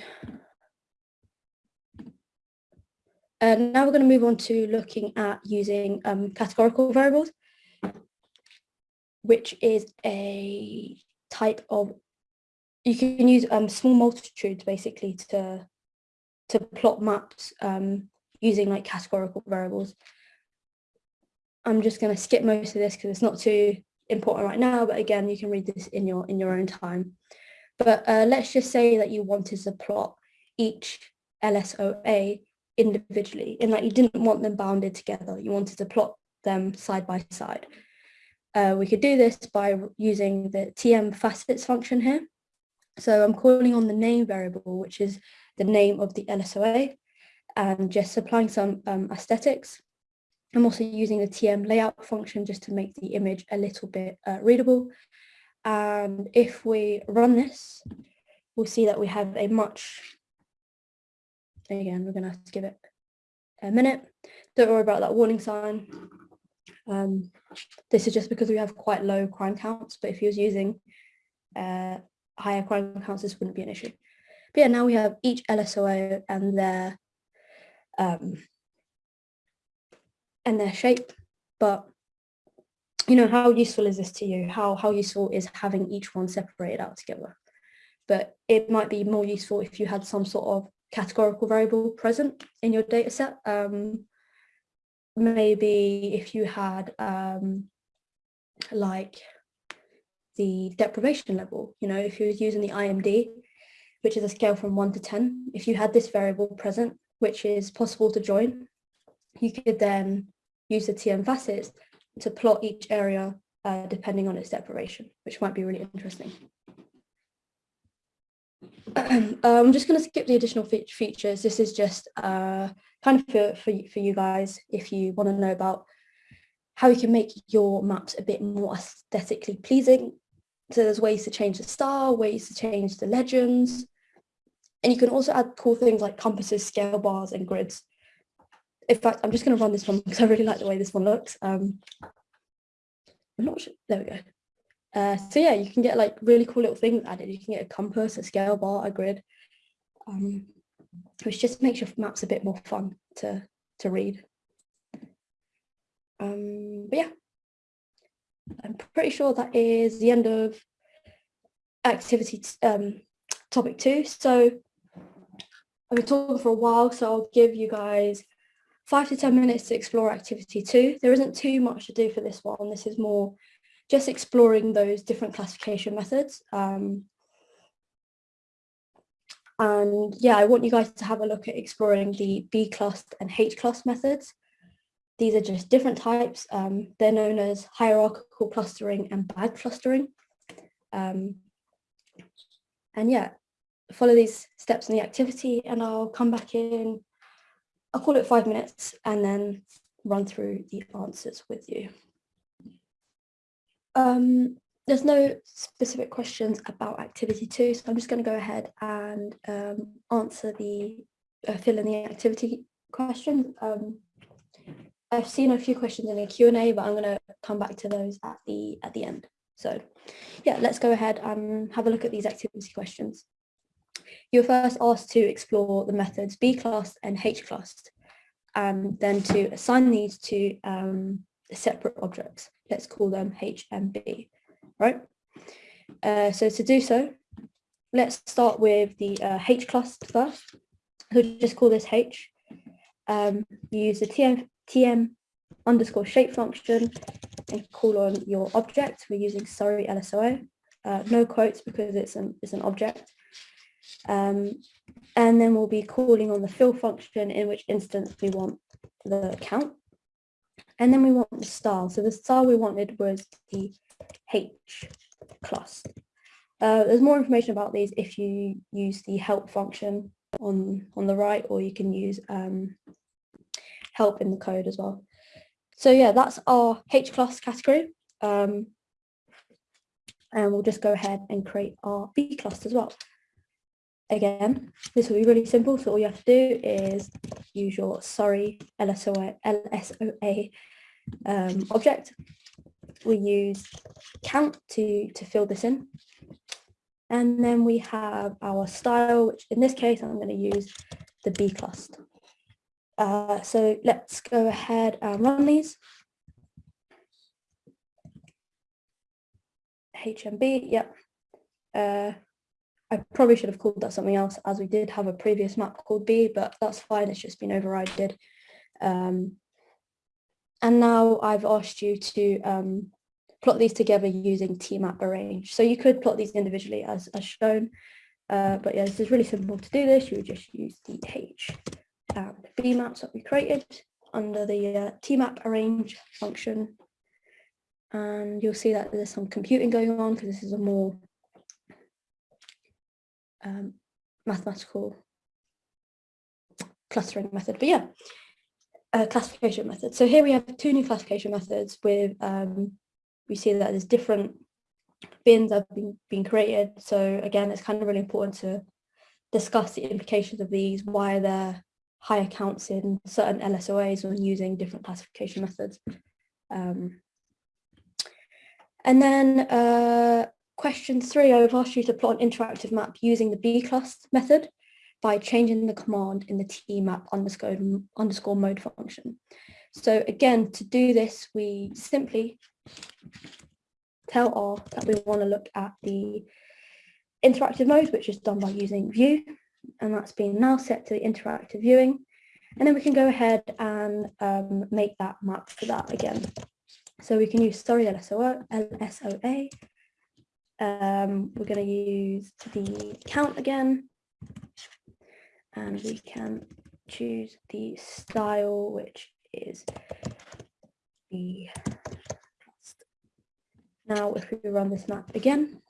[SPEAKER 1] uh, now we're going to move on to looking at using um, categorical variables, which is a type of, you can use um, small multitudes basically to, to plot maps um, using like categorical variables. I'm just going to skip most of this because it's not too important right now, but again, you can read this in your in your own time. But uh, let's just say that you wanted to plot each LSOA individually and that you didn't want them bounded together. You wanted to plot them side by side. Uh, we could do this by using the TM facets function here. So I'm calling on the name variable, which is the name of the LSOA, and just applying some um, aesthetics. I'm also using the TM layout function just to make the image a little bit uh, readable. And if we run this, we'll see that we have a much again, we're going to have to give it a minute. Don't worry about that warning sign. Um, this is just because we have quite low crime counts, but if you was using uh, higher crime counts, this wouldn't be an issue. But yeah, now we have each LSOA and their um, and their shape. But you know, how useful is this to you? How how useful is having each one separated out together? But it might be more useful if you had some sort of categorical variable present in your data set. Um, maybe if you had um, like the deprivation level, you know, if you was using the IMD, which is a scale from one to 10, if you had this variable present, which is possible to join, you could then use the TM facets to plot each area uh, depending on its deprivation, which might be really interesting. Um, I'm just going to skip the additional fe features. This is just uh, kind of for, for, for you guys if you want to know about how you can make your maps a bit more aesthetically pleasing. So there's ways to change the style, ways to change the legends. And you can also add cool things like compasses, scale bars and grids. In fact, I'm just going to run this one because I really like the way this one looks. Um, I'm not sure. There we go. Uh, so yeah, you can get like really cool little things added. You can get a compass, a scale bar, a grid, um, which just makes your maps a bit more fun to, to read. Um, but yeah, I'm pretty sure that is the end of activity um, topic two. So I've been talking for a while, so I'll give you guys five to 10 minutes to explore activity two. There isn't too much to do for this one. This is more just exploring those different classification methods. Um, and yeah, I want you guys to have a look at exploring the bclust and hclust methods. These are just different types. Um, they're known as hierarchical clustering and bag clustering. Um, and yeah, follow these steps in the activity and I'll come back in, I'll call it five minutes and then run through the answers with you. Um, there's no specific questions about activity two, so I'm just going to go ahead and um, answer the, uh, fill in the activity questions. Um, I've seen a few questions in the Q&A, but I'm going to come back to those at the at the end. So yeah, let's go ahead and have a look at these activity questions. You're first asked to explore the methods bclust and hclust, and then to assign these to um, separate objects. Let's call them H and B, right? Uh, so to do so, let's start with the uh, hclust first. So just call this H. Um, use the TM, TM underscore shape function and call on your object. We're using Surrey LSOA. Uh, no quotes because it's an, it's an object. Um, and then we'll be calling on the fill function in which instance we want the count. And then we want the style. So the style we wanted was the H class. Uh, there's more information about these if you use the help function on, on the right, or you can use um, help in the code as well. So yeah, that's our hclust category. Um, And we'll just go ahead and create our bclust as well. Again, this will be really simple. So all you have to do is use your Surrey LSOA, LSOA um, object. We use count to, to fill this in. And then we have our style, which in this case, I'm going to use the B cluster. Uh, so let's go ahead and run these. HMB, yep. Uh, I probably should have called that something else as we did have a previous map called B, but that's fine, it's just been overridden. Um, and now I've asked you to um, plot these together using tmap arrange. So you could plot these individually as, as shown, uh, but yeah, this is really simple to do this. You would just use the H and B maps that we created under the uh, tmap arrange function. And you'll see that there's some computing going on because this is a more um, mathematical clustering method. But yeah, a classification method. So here we have two new classification methods with, um, we see that there's different bins that have been, been created. So again, it's kind of really important to discuss the implications of these, why they're higher counts in certain LSOAs when using different classification methods. Um, and then uh, question three, I've asked you to plot an interactive map using the bclust method by changing the command in the tmap underscore, underscore mode function. So again, to do this, we simply tell R that we want to look at the interactive mode, which is done by using view, and that's been now set to the interactive viewing. And then we can go ahead and um, make that map for that again. So we can use Surrey LSOA, LSOA. Um, we're going to use the count again. And we can choose the style, which is the now if we run this map again,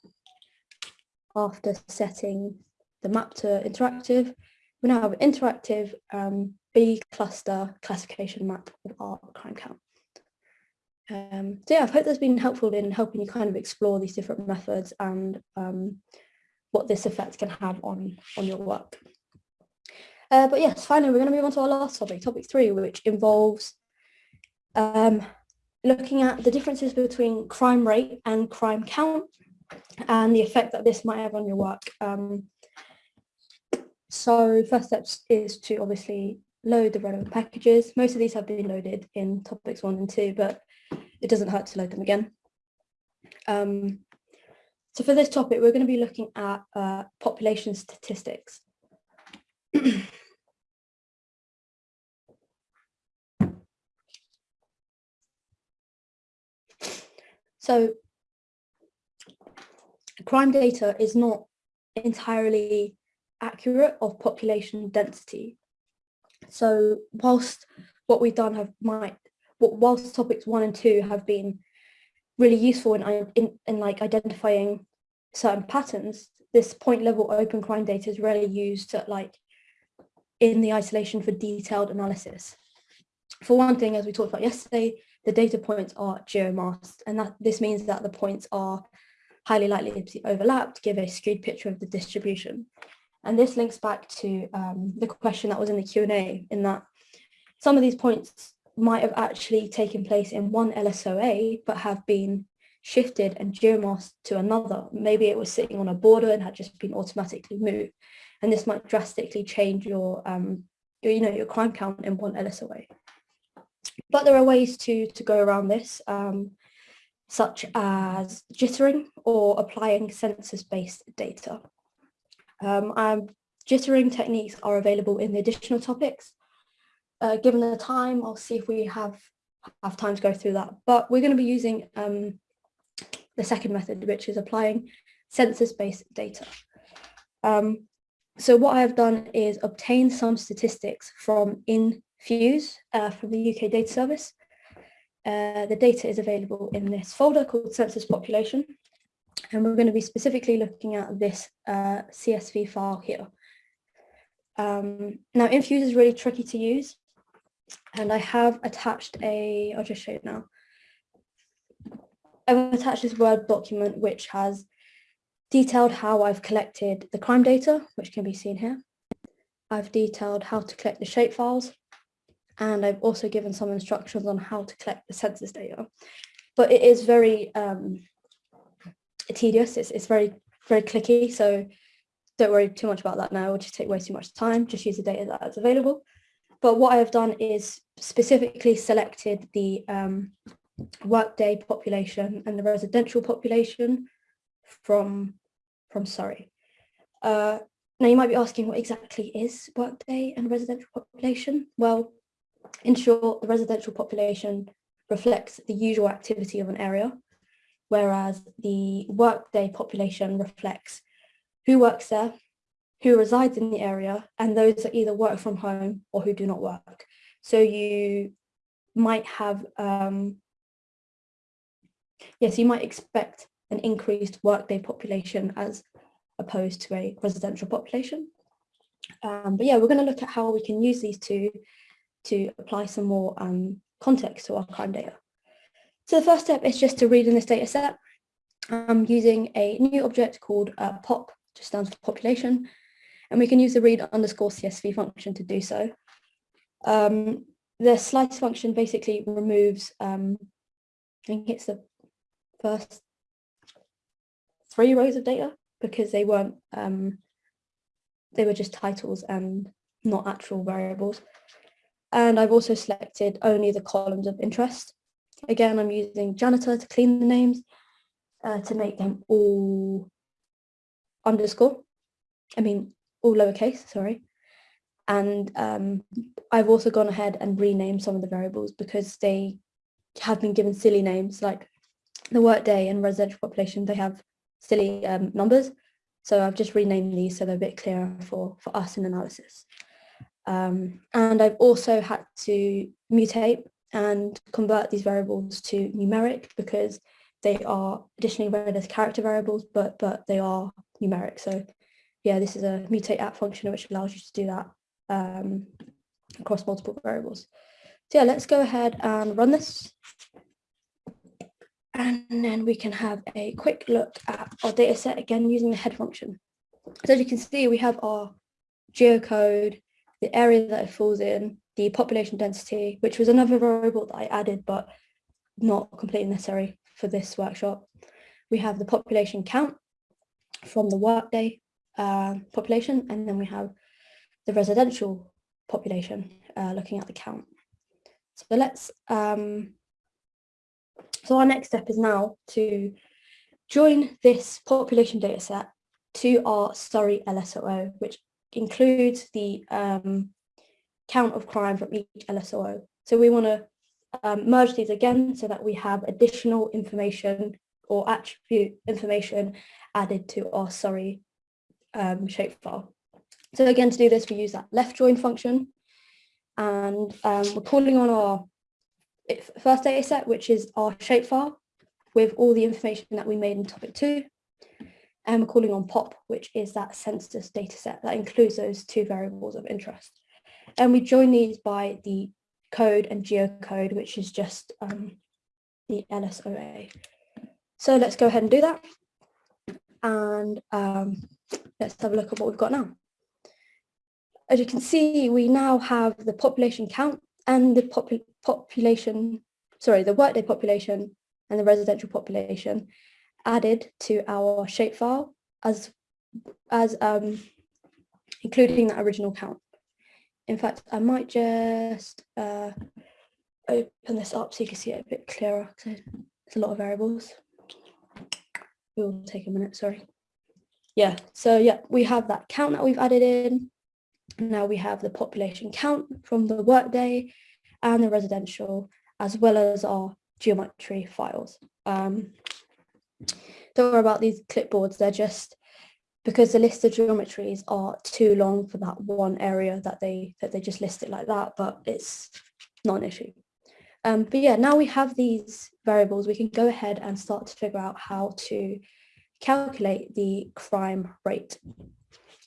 [SPEAKER 1] after setting the map to interactive, we now have an interactive um, B cluster classification map of our crime count. Um, so yeah, I hope that's been helpful in helping you kind of explore these different methods and um, what this effect can have on, on your work. Uh, but yes, finally, we're going to move on to our last topic, topic three, which involves um, looking at the differences between crime rate and crime count and the effect that this might have on your work. Um, so first steps is to obviously load the relevant packages. Most of these have been loaded in topics one and two, but it doesn't hurt to load them again. Um, so for this topic, we're going to be looking at uh, population statistics. so crime data is not entirely accurate of population density. So whilst what we've done have might whilst topics one and two have been really useful in, in, in like identifying certain patterns, this point level open crime data is rarely used to like in the isolation for detailed analysis. For one thing, as we talked about yesterday, the data points are geomasked, and that this means that the points are highly likely to be overlapped give a skewed picture of the distribution. And this links back to um, the question that was in the Q&A in that some of these points might have actually taken place in one LSOA, but have been shifted and geomasked to another. Maybe it was sitting on a border and had just been automatically moved. And this might drastically change your, um, your you know, your crime count in one LSOA. But there are ways to, to go around this, um, such as jittering or applying census-based data. Um, um, jittering techniques are available in the additional topics. Uh, given the time, I'll see if we have, have time to go through that. But we're going to be using um, the second method, which is applying census-based data. Um, so what I have done is obtain some statistics from Infuse uh, from the UK Data Service. Uh, the data is available in this folder called Census Population. And we're going to be specifically looking at this uh, CSV file here. Um, now, Infuse is really tricky to use. And I have attached a, I'll just show you now. I've attached this Word document which has detailed how I've collected the crime data, which can be seen here. I've detailed how to collect the shapefiles, and I've also given some instructions on how to collect the census data. But it is very um, tedious, it's, it's very, very clicky, so don't worry too much about that now, it will just take way too much time, just use the data that's available. But what I have done is specifically selected the um, workday population and the residential population from, from Surrey. Uh, now you might be asking what exactly is workday and residential population? Well, in short, the residential population reflects the usual activity of an area, whereas the workday population reflects who works there, who resides in the area, and those that either work from home or who do not work. So you might have, um, yes, you might expect an increased workday population as opposed to a residential population. Um, but yeah, we're going to look at how we can use these two to apply some more um, context to our crime data. So the first step is just to read in this data set um, using a new object called uh, POP, just stands for population, and we can use the read underscore CSV function to do so. Um, the slice function basically removes, um, I think it's the first three rows of data because they weren't, um, they were just titles and not actual variables. And I've also selected only the columns of interest. Again, I'm using janitor to clean the names uh, to make them all underscore. I mean, all lowercase, sorry. And um, I've also gone ahead and renamed some of the variables because they have been given silly names like the workday and residential population, they have silly um, numbers. So I've just renamed these so they're a bit clearer for, for us in analysis. Um, and I've also had to mutate and convert these variables to numeric because they are additionally read as character variables, but but they are numeric. So yeah, this is a mutate app function which allows you to do that um, across multiple variables. So yeah, let's go ahead and run this. And then we can have a quick look at our data set again using the head function. So as you can see, we have our geocode, the area that it falls in, the population density, which was another variable that I added, but not completely necessary for this workshop. We have the population count from the workday uh, population, and then we have the residential population uh, looking at the count. So let's, um, so our next step is now to join this population data set to our Surrey LSOA, which includes the um, count of crime from each LSOA. So we want to um, merge these again so that we have additional information or attribute information added to our Surrey um, shapefile. So again, to do this, we use that left join function and um, we're calling on our first data set, which is our shapefile with all the information that we made in topic two and we're calling on POP, which is that census data set that includes those two variables of interest. And we join these by the code and geocode, which is just um, the LSOA. So let's go ahead and do that. And um, let's have a look at what we've got now. As you can see, we now have the population count and the popu population, sorry, the workday population and the residential population added to our shapefile as as um, including that original count. In fact, I might just uh, open this up so you can see it a bit clearer. It's a lot of variables. It will take a minute, sorry. Yeah, so yeah, we have that count that we've added in. Now we have the population count from the workday and the residential, as well as our geometry files. Um, don't worry about these clipboards, they're just because the list of geometries are too long for that one area that they that they just list it like that, but it's not an issue. Um, but yeah, now we have these variables, we can go ahead and start to figure out how to calculate the crime rate.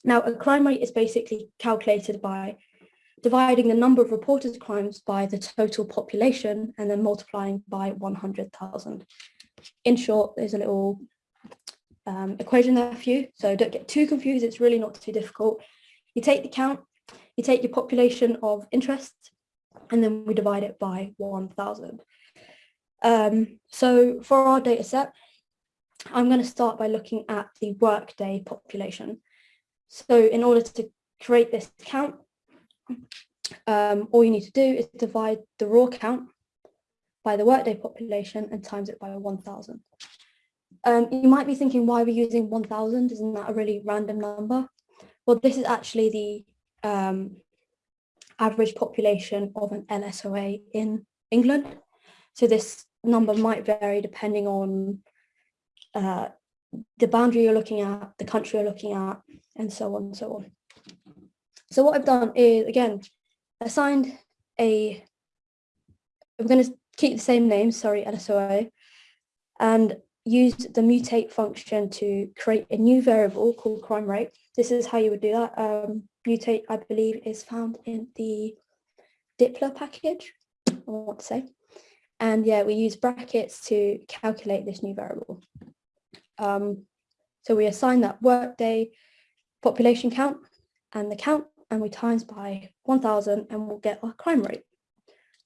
[SPEAKER 1] Now, a crime rate is basically calculated by dividing the number of reported crimes by the total population and then multiplying by 100,000. in short, there's a little um, equation there for you. So don't get too confused. It's really not too difficult. You take the count, you take your population of interest, and then we divide it by 1,000. Um, so for our data set, I'm going to start by looking at the workday population. So in order to create this count, um, all you need to do is divide the raw count by the workday population and times it by 1,000. Um, you might be thinking, why are we using 1,000? Isn't that a really random number? Well, this is actually the um, average population of an LSOA in England. So this number might vary depending on uh, the boundary you're looking at, the country you're looking at, and so on and so on. So what I've done is, again, assigned a, I'm going to keep the same name, Surrey, LSOA, and use the mutate function to create a new variable called crime rate. This is how you would do that. Um, mutate, I believe, is found in the dplyr package, I want to say. And yeah, we use brackets to calculate this new variable. Um, so we assign that workday population count and the count and we times by 1000 and we'll get our crime rate.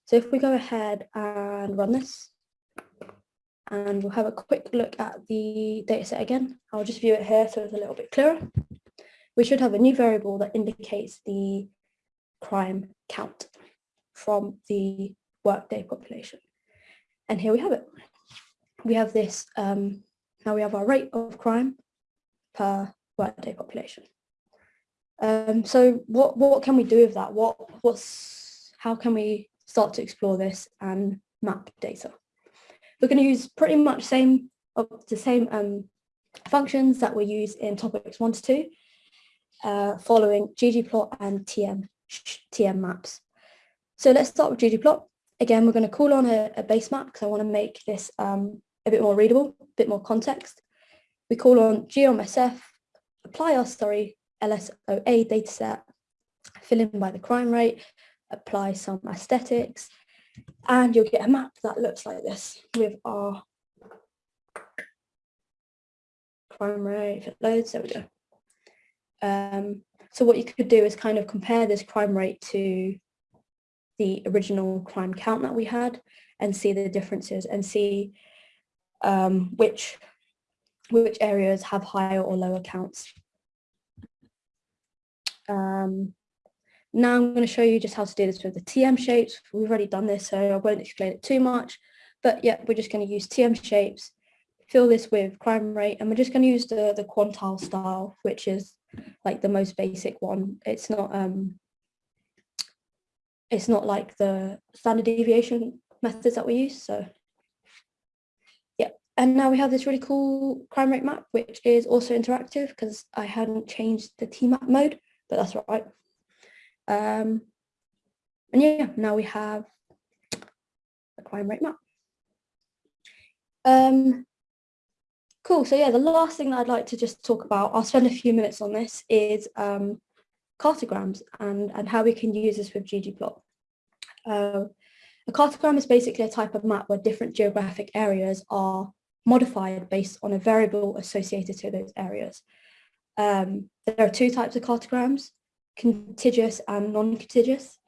[SPEAKER 1] So if we go ahead and run this and we'll have a quick look at the dataset again. I'll just view it here so it's a little bit clearer. We should have a new variable that indicates the crime count from the workday population. And here we have it. We have this, um, now we have our rate of crime per workday population. Um, so what, what can we do with that? What, what's, how can we start to explore this and map data? We're going to use pretty much same the same um, functions that we use in topics one to two, uh, following ggplot and tm, tm maps. So let's start with ggplot. Again, we're going to call on a, a base map because I want to make this um, a bit more readable, a bit more context. We call on geom_sf, apply our Surrey LSOA dataset, fill in by the crime rate, apply some aesthetics, and you'll get a map that looks like this with our crime rate, if it loads, there we go. Um, so what you could do is kind of compare this crime rate to the original crime count that we had and see the differences and see um, which which areas have higher or lower counts. Um, now I'm going to show you just how to do this with the TM shapes. We've already done this, so I won't explain it too much. But yeah, we're just going to use TM shapes, fill this with crime rate, and we're just going to use the, the quantile style, which is like the most basic one. It's not um, it's not like the standard deviation methods that we use. So and now we have this really cool crime rate map, which is also interactive because I hadn't changed the TMAP mode, but that's right. Um, and yeah, now we have a crime rate map. Um, cool, so yeah, the last thing that I'd like to just talk about, I'll spend a few minutes on this, is um, cartograms and, and how we can use this with ggplot. Uh, a cartogram is basically a type of map where different geographic areas are modified based on a variable associated to those areas. Um, there are two types of cartograms, contiguous and non-contiguous.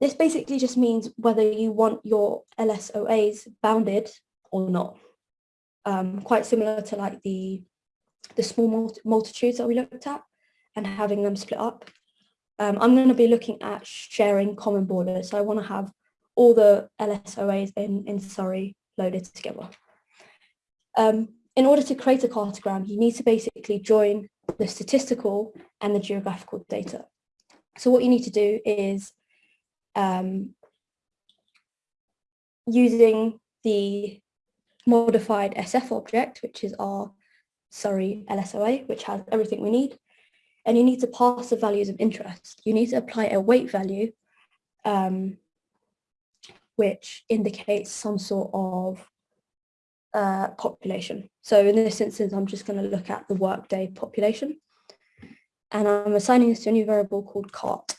[SPEAKER 1] This basically just means whether you want your LSOAs bounded or not. Um, quite similar to like the, the small multitudes that we looked at and having them split up. Um, I'm going to be looking at sharing common borders. So I want to have all the LSOAs in, in Surrey loaded together. Um, in order to create a cartogram, you need to basically join the statistical and the geographical data. So what you need to do is um, using the modified SF object, which is our Surrey LSOA, which has everything we need. And you need to pass the values of interest. You need to apply a weight value, um, which indicates some sort of uh, population. So in this instance, I'm just going to look at the workday population. And I'm assigning this to a new variable called cart.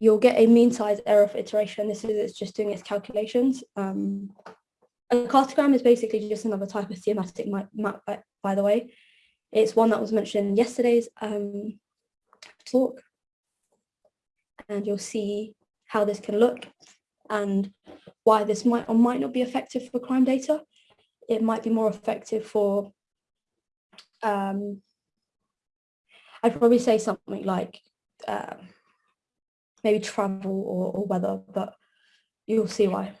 [SPEAKER 1] you'll get a mean size error for iteration. This is it's just doing its calculations. Um, a cartogram is basically just another type of thematic map, by, by the way. It's one that was mentioned in yesterday's um, talk. And you'll see how this can look and why this might or might not be effective for crime data. It might be more effective for, um, I'd probably say something like uh, maybe travel or, or weather, but you'll see why.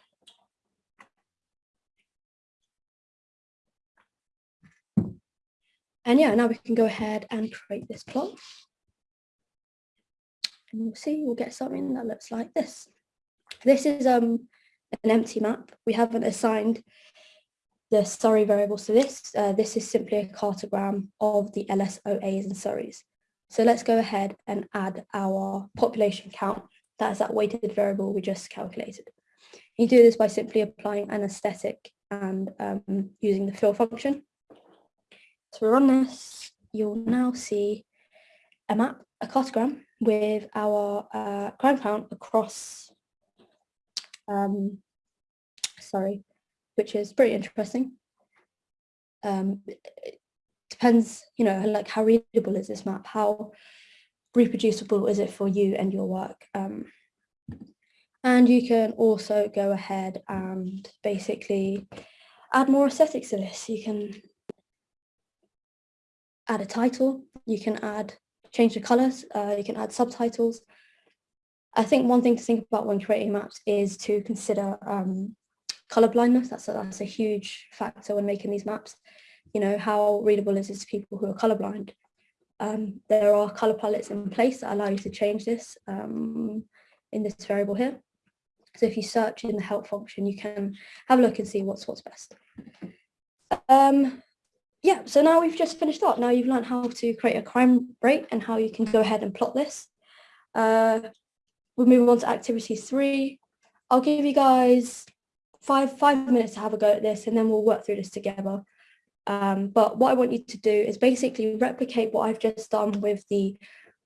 [SPEAKER 1] And yeah, now we can go ahead and create this plot. And we'll see, we'll get something that looks like this. This is um, an empty map. We haven't assigned the Surrey variables to this. Uh, this is simply a cartogram of the LSOAs and Surreys. So let's go ahead and add our population count. That's that weighted variable we just calculated. You do this by simply applying an aesthetic and um, using the fill function. So we run this, you'll now see a map, a cartogram with our uh, crime count across, um, Surrey, which is pretty interesting. Um, it depends, you know, like how readable is this map? How reproducible is it for you and your work? Um, and you can also go ahead and basically add more aesthetics to this. You can add a title, you can add, change the colors, uh, you can add subtitles. I think one thing to think about when creating maps is to consider um, color blindness. That's a, that's a huge factor when making these maps. You know, how readable is this to people who are colorblind? Um, there are color palettes in place that allow you to change this um, in this variable here. So if you search in the help function, you can have a look and see what's what's best. Um, yeah, so now we've just finished up. Now you've learned how to create a crime rate and how you can go ahead and plot this. Uh, we'll move on to activity three. I'll give you guys five, five minutes to have a go at this and then we'll work through this together. Um, but what I want you to do is basically replicate what I've just done with the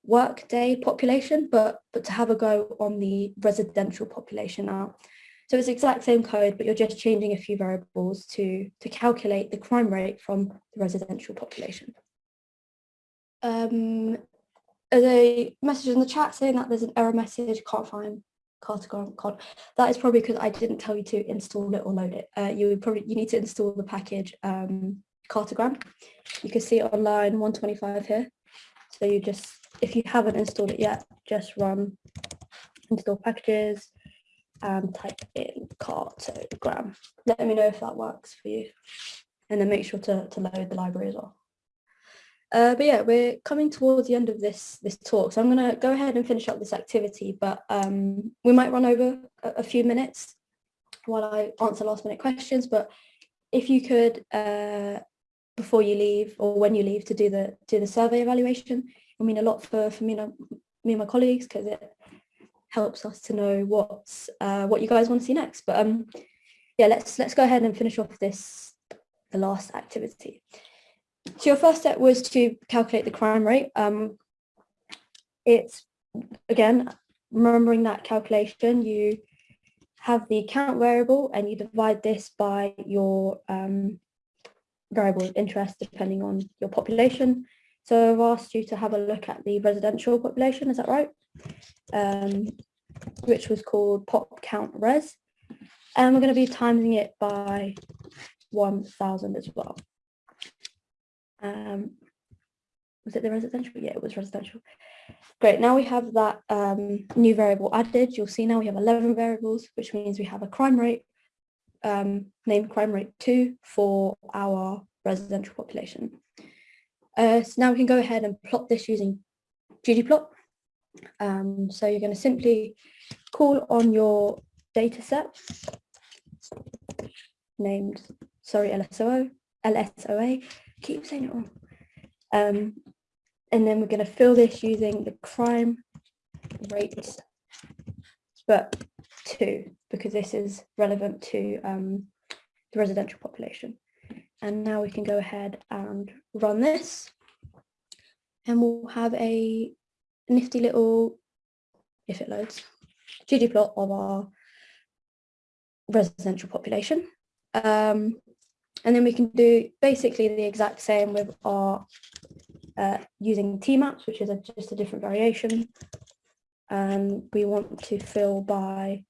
[SPEAKER 1] workday population, but, but to have a go on the residential population now. So it's the exact same code, but you're just changing a few variables to, to calculate the crime rate from the residential population. Um, a message in the chat saying that there's an error message, can't find cartogram code. That is probably because I didn't tell you to install it or load it. Uh, you probably you need to install the package um, cartogram. You can see it online 125 here. So you just, if you haven't installed it yet, just run install packages, and type in cartogram. Let me know if that works for you. And then make sure to, to load the library as well. Uh, but yeah, we're coming towards the end of this this talk, so I'm going to go ahead and finish up this activity, but um, we might run over a, a, few minutes while I answer last minute questions, but if you could, uh, before you leave or when you leave to do the do the survey evaluation, I mean a lot for, for me, and, me and my colleagues because it helps us to know what's uh, what you guys want to see next. But um, yeah, let's let's go ahead and finish off this the last activity. So your first step was to calculate the crime rate. Um, it's again remembering that calculation. You have the count variable and you divide this by your um, variable of interest depending on your population. So I've asked you to have a look at the residential population, is that right? um, which was called pop count res. And we're going to be timing it by 1000 as well. Um, was it the residential? Yeah, it was residential. Great, now we have that um, new variable added. You'll see now we have 11 variables, which means we have a crime rate, um, named crime rate 2 for our residential population. Uh, so now we can go ahead and plot this using ggplot. Um, so you're going to simply call on your data set named, Surrey, LSOO, LSOA, keep saying it wrong. Um, and then we're going to fill this using the crime rate, but two, because this is relevant to um, the residential population. And now we can go ahead and run this and we'll have a nifty little if it loads, ggplot of our residential population. Um, and then we can do basically the exact same with our uh, using T-maps, which is a, just a different variation. And we want to fill by,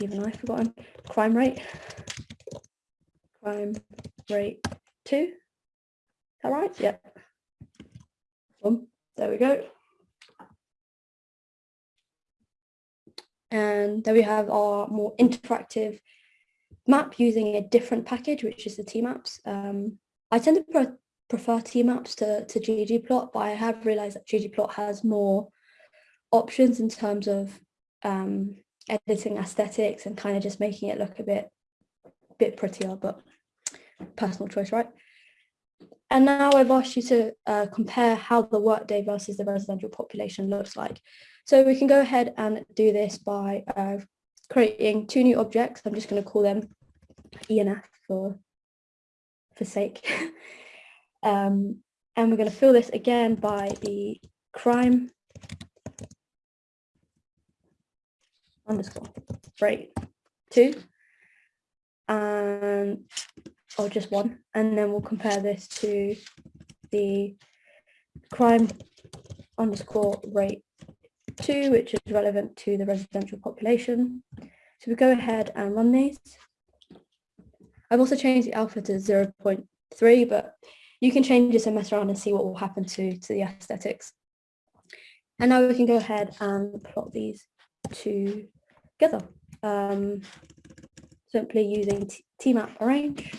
[SPEAKER 1] even I've forgotten, crime rate. Crime rate two. Is that right? Yep. Boom. There we go. And then we have our more interactive map using a different package, which is the T-maps. Um, I tend to pre prefer T-maps to, to ggplot, but I have realized that ggplot has more options in terms of um, editing aesthetics and kind of just making it look a bit, bit prettier, but personal choice, right? And now I've asked you to uh, compare how the workday versus the residential population looks like. So we can go ahead and do this by uh, creating two new objects. I'm just going to call them ENF for, for sake. um, and we're going to fill this again by the crime. Underscore rate two. And or just one. And then we'll compare this to the crime underscore rate two which is relevant to the residential population so we go ahead and run these I've also changed the alpha to 0 0.3, but you can change this and mess around and see what will happen to, to the aesthetics. And now we can go ahead and plot these together. Um, simply using tmap arrange.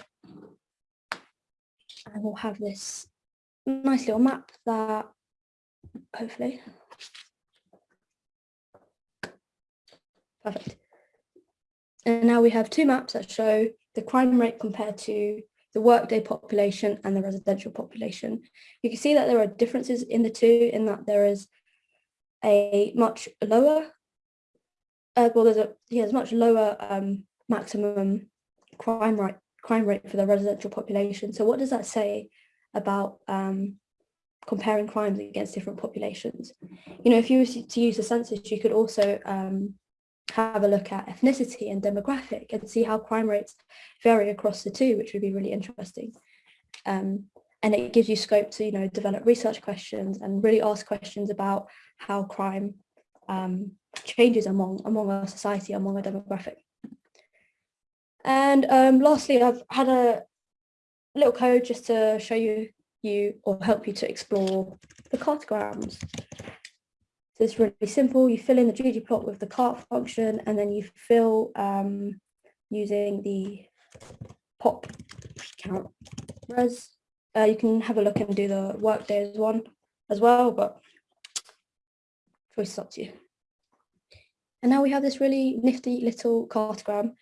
[SPEAKER 1] And we'll have this nice little map that hopefully. Perfect. And now we have two maps that show the crime rate compared to the workday population and the residential population. You can see that there are differences in the two in that there is a much lower, uh, well, there's a yeah, there's much lower um, maximum crime rate crime rate for the residential population. So what does that say about um, comparing crimes against different populations? You know, if you were to use the census, you could also um, have a look at ethnicity and demographic and see how crime rates vary across the two, which would be really interesting. Um, and it gives you scope to, you know, develop research questions and really ask questions about how crime um, changes among, among our society, among our demographic. And um, lastly, I've had a little code just to show you, you or help you to explore the cartograms. So it's really simple. You fill in the ggplot with the cart function and then you fill um, using the pop count res. Uh, you can have a look and do the workday as one as well, but choice is up to you. And now we have this really nifty little cartogram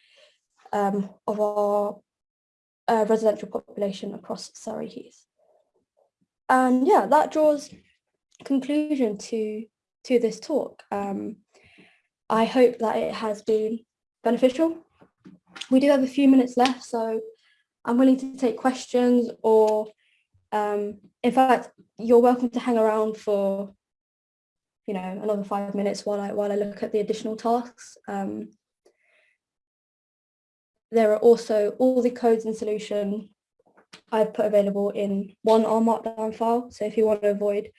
[SPEAKER 1] um, of our uh, residential population across Surrey Heath. And yeah, that draws conclusion to to this talk. Um, I hope that it has been beneficial. We do have a few minutes left, so I'm willing to take questions or um, in fact, you're welcome to hang around for you know, another five minutes while I while I look at the additional tasks. Um, there are also all the codes and solution I've put available in one R Markdown file. So if you want to avoid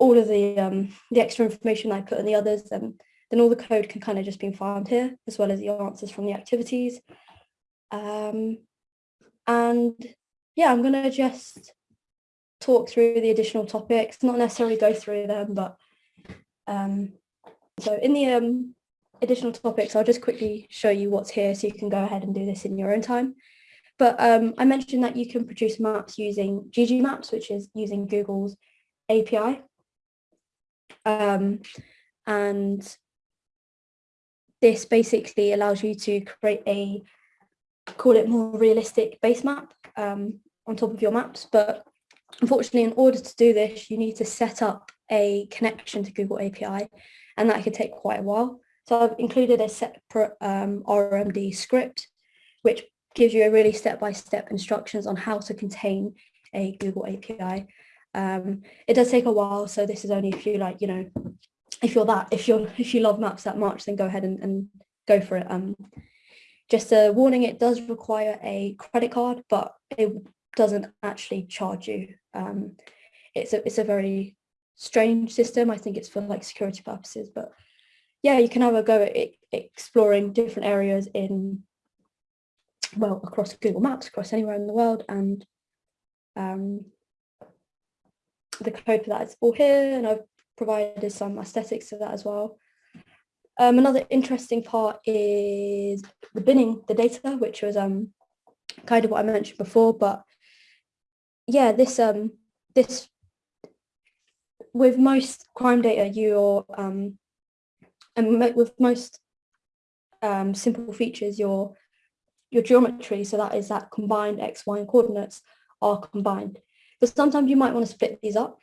[SPEAKER 1] all of the um, the extra information I put in the others, then then all the code can kind of just be found here, as well as the answers from the activities. Um, and yeah, I'm going to just talk through the additional topics, not necessarily go through them, but um, so in the um, additional topics, I'll just quickly show you what's here so you can go ahead and do this in your own time. But um, I mentioned that you can produce maps using GG Maps, which is using Google's API. Um, and this basically allows you to create a, call it more realistic base map um, on top of your maps. But unfortunately, in order to do this, you need to set up a connection to Google API, and that could take quite a while. So I've included a separate um, RMD script, which gives you a really step-by-step -step instructions on how to contain a Google API. Um, it does take a while, so this is only if you like, you know, if you're that, if you're if you love maps that much, then go ahead and, and go for it. Um, just a warning, it does require a credit card, but it doesn't actually charge you. Um, it's a it's a very strange system. I think it's for like security purposes, but yeah, you can have a go at exploring different areas in well across Google Maps, across anywhere in the world, and um, the code for that is all here, and I've provided some aesthetics to that as well. Um, another interesting part is the binning the data, which was um, kind of what I mentioned before, but yeah, this um, this with most crime data, you're um, and with most um, simple features, your your geometry, so that is that combined x, y, and coordinates are combined. But sometimes you might want to split these up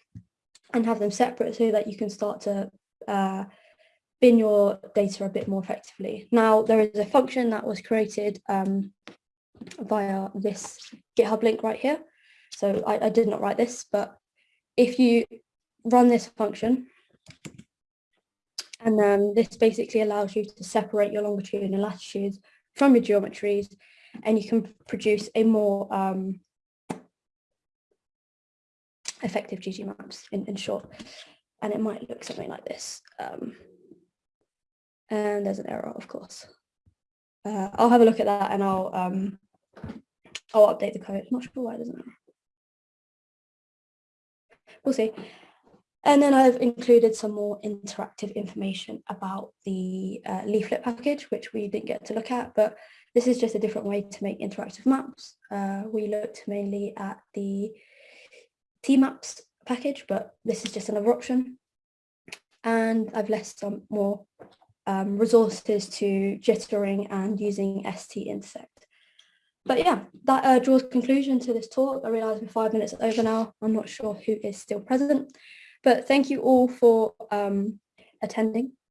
[SPEAKER 1] and have them separate so that you can start to uh, bin your data a bit more effectively. Now, there is a function that was created um, via this GitHub link right here. So I, I did not write this, but if you run this function, and then this basically allows you to separate your longitude and latitudes from your geometries, and you can produce a more um, effective GG maps in, in short. And it might look something like this. Um, and there's an error, of course. Uh, I'll have a look at that and I'll um, I'll update the code. not sure why it doesn't. We'll see. And then I've included some more interactive information about the uh, leaflet package, which we didn't get to look at, but this is just a different way to make interactive maps. Uh, we looked mainly at the Tmaps package, but this is just another option. And I've left some more um, resources to jittering and using ST-Intersect. But yeah, that uh, draws conclusion to this talk. I realise we're five minutes over now. I'm not sure who is still present, but thank you all for um, attending.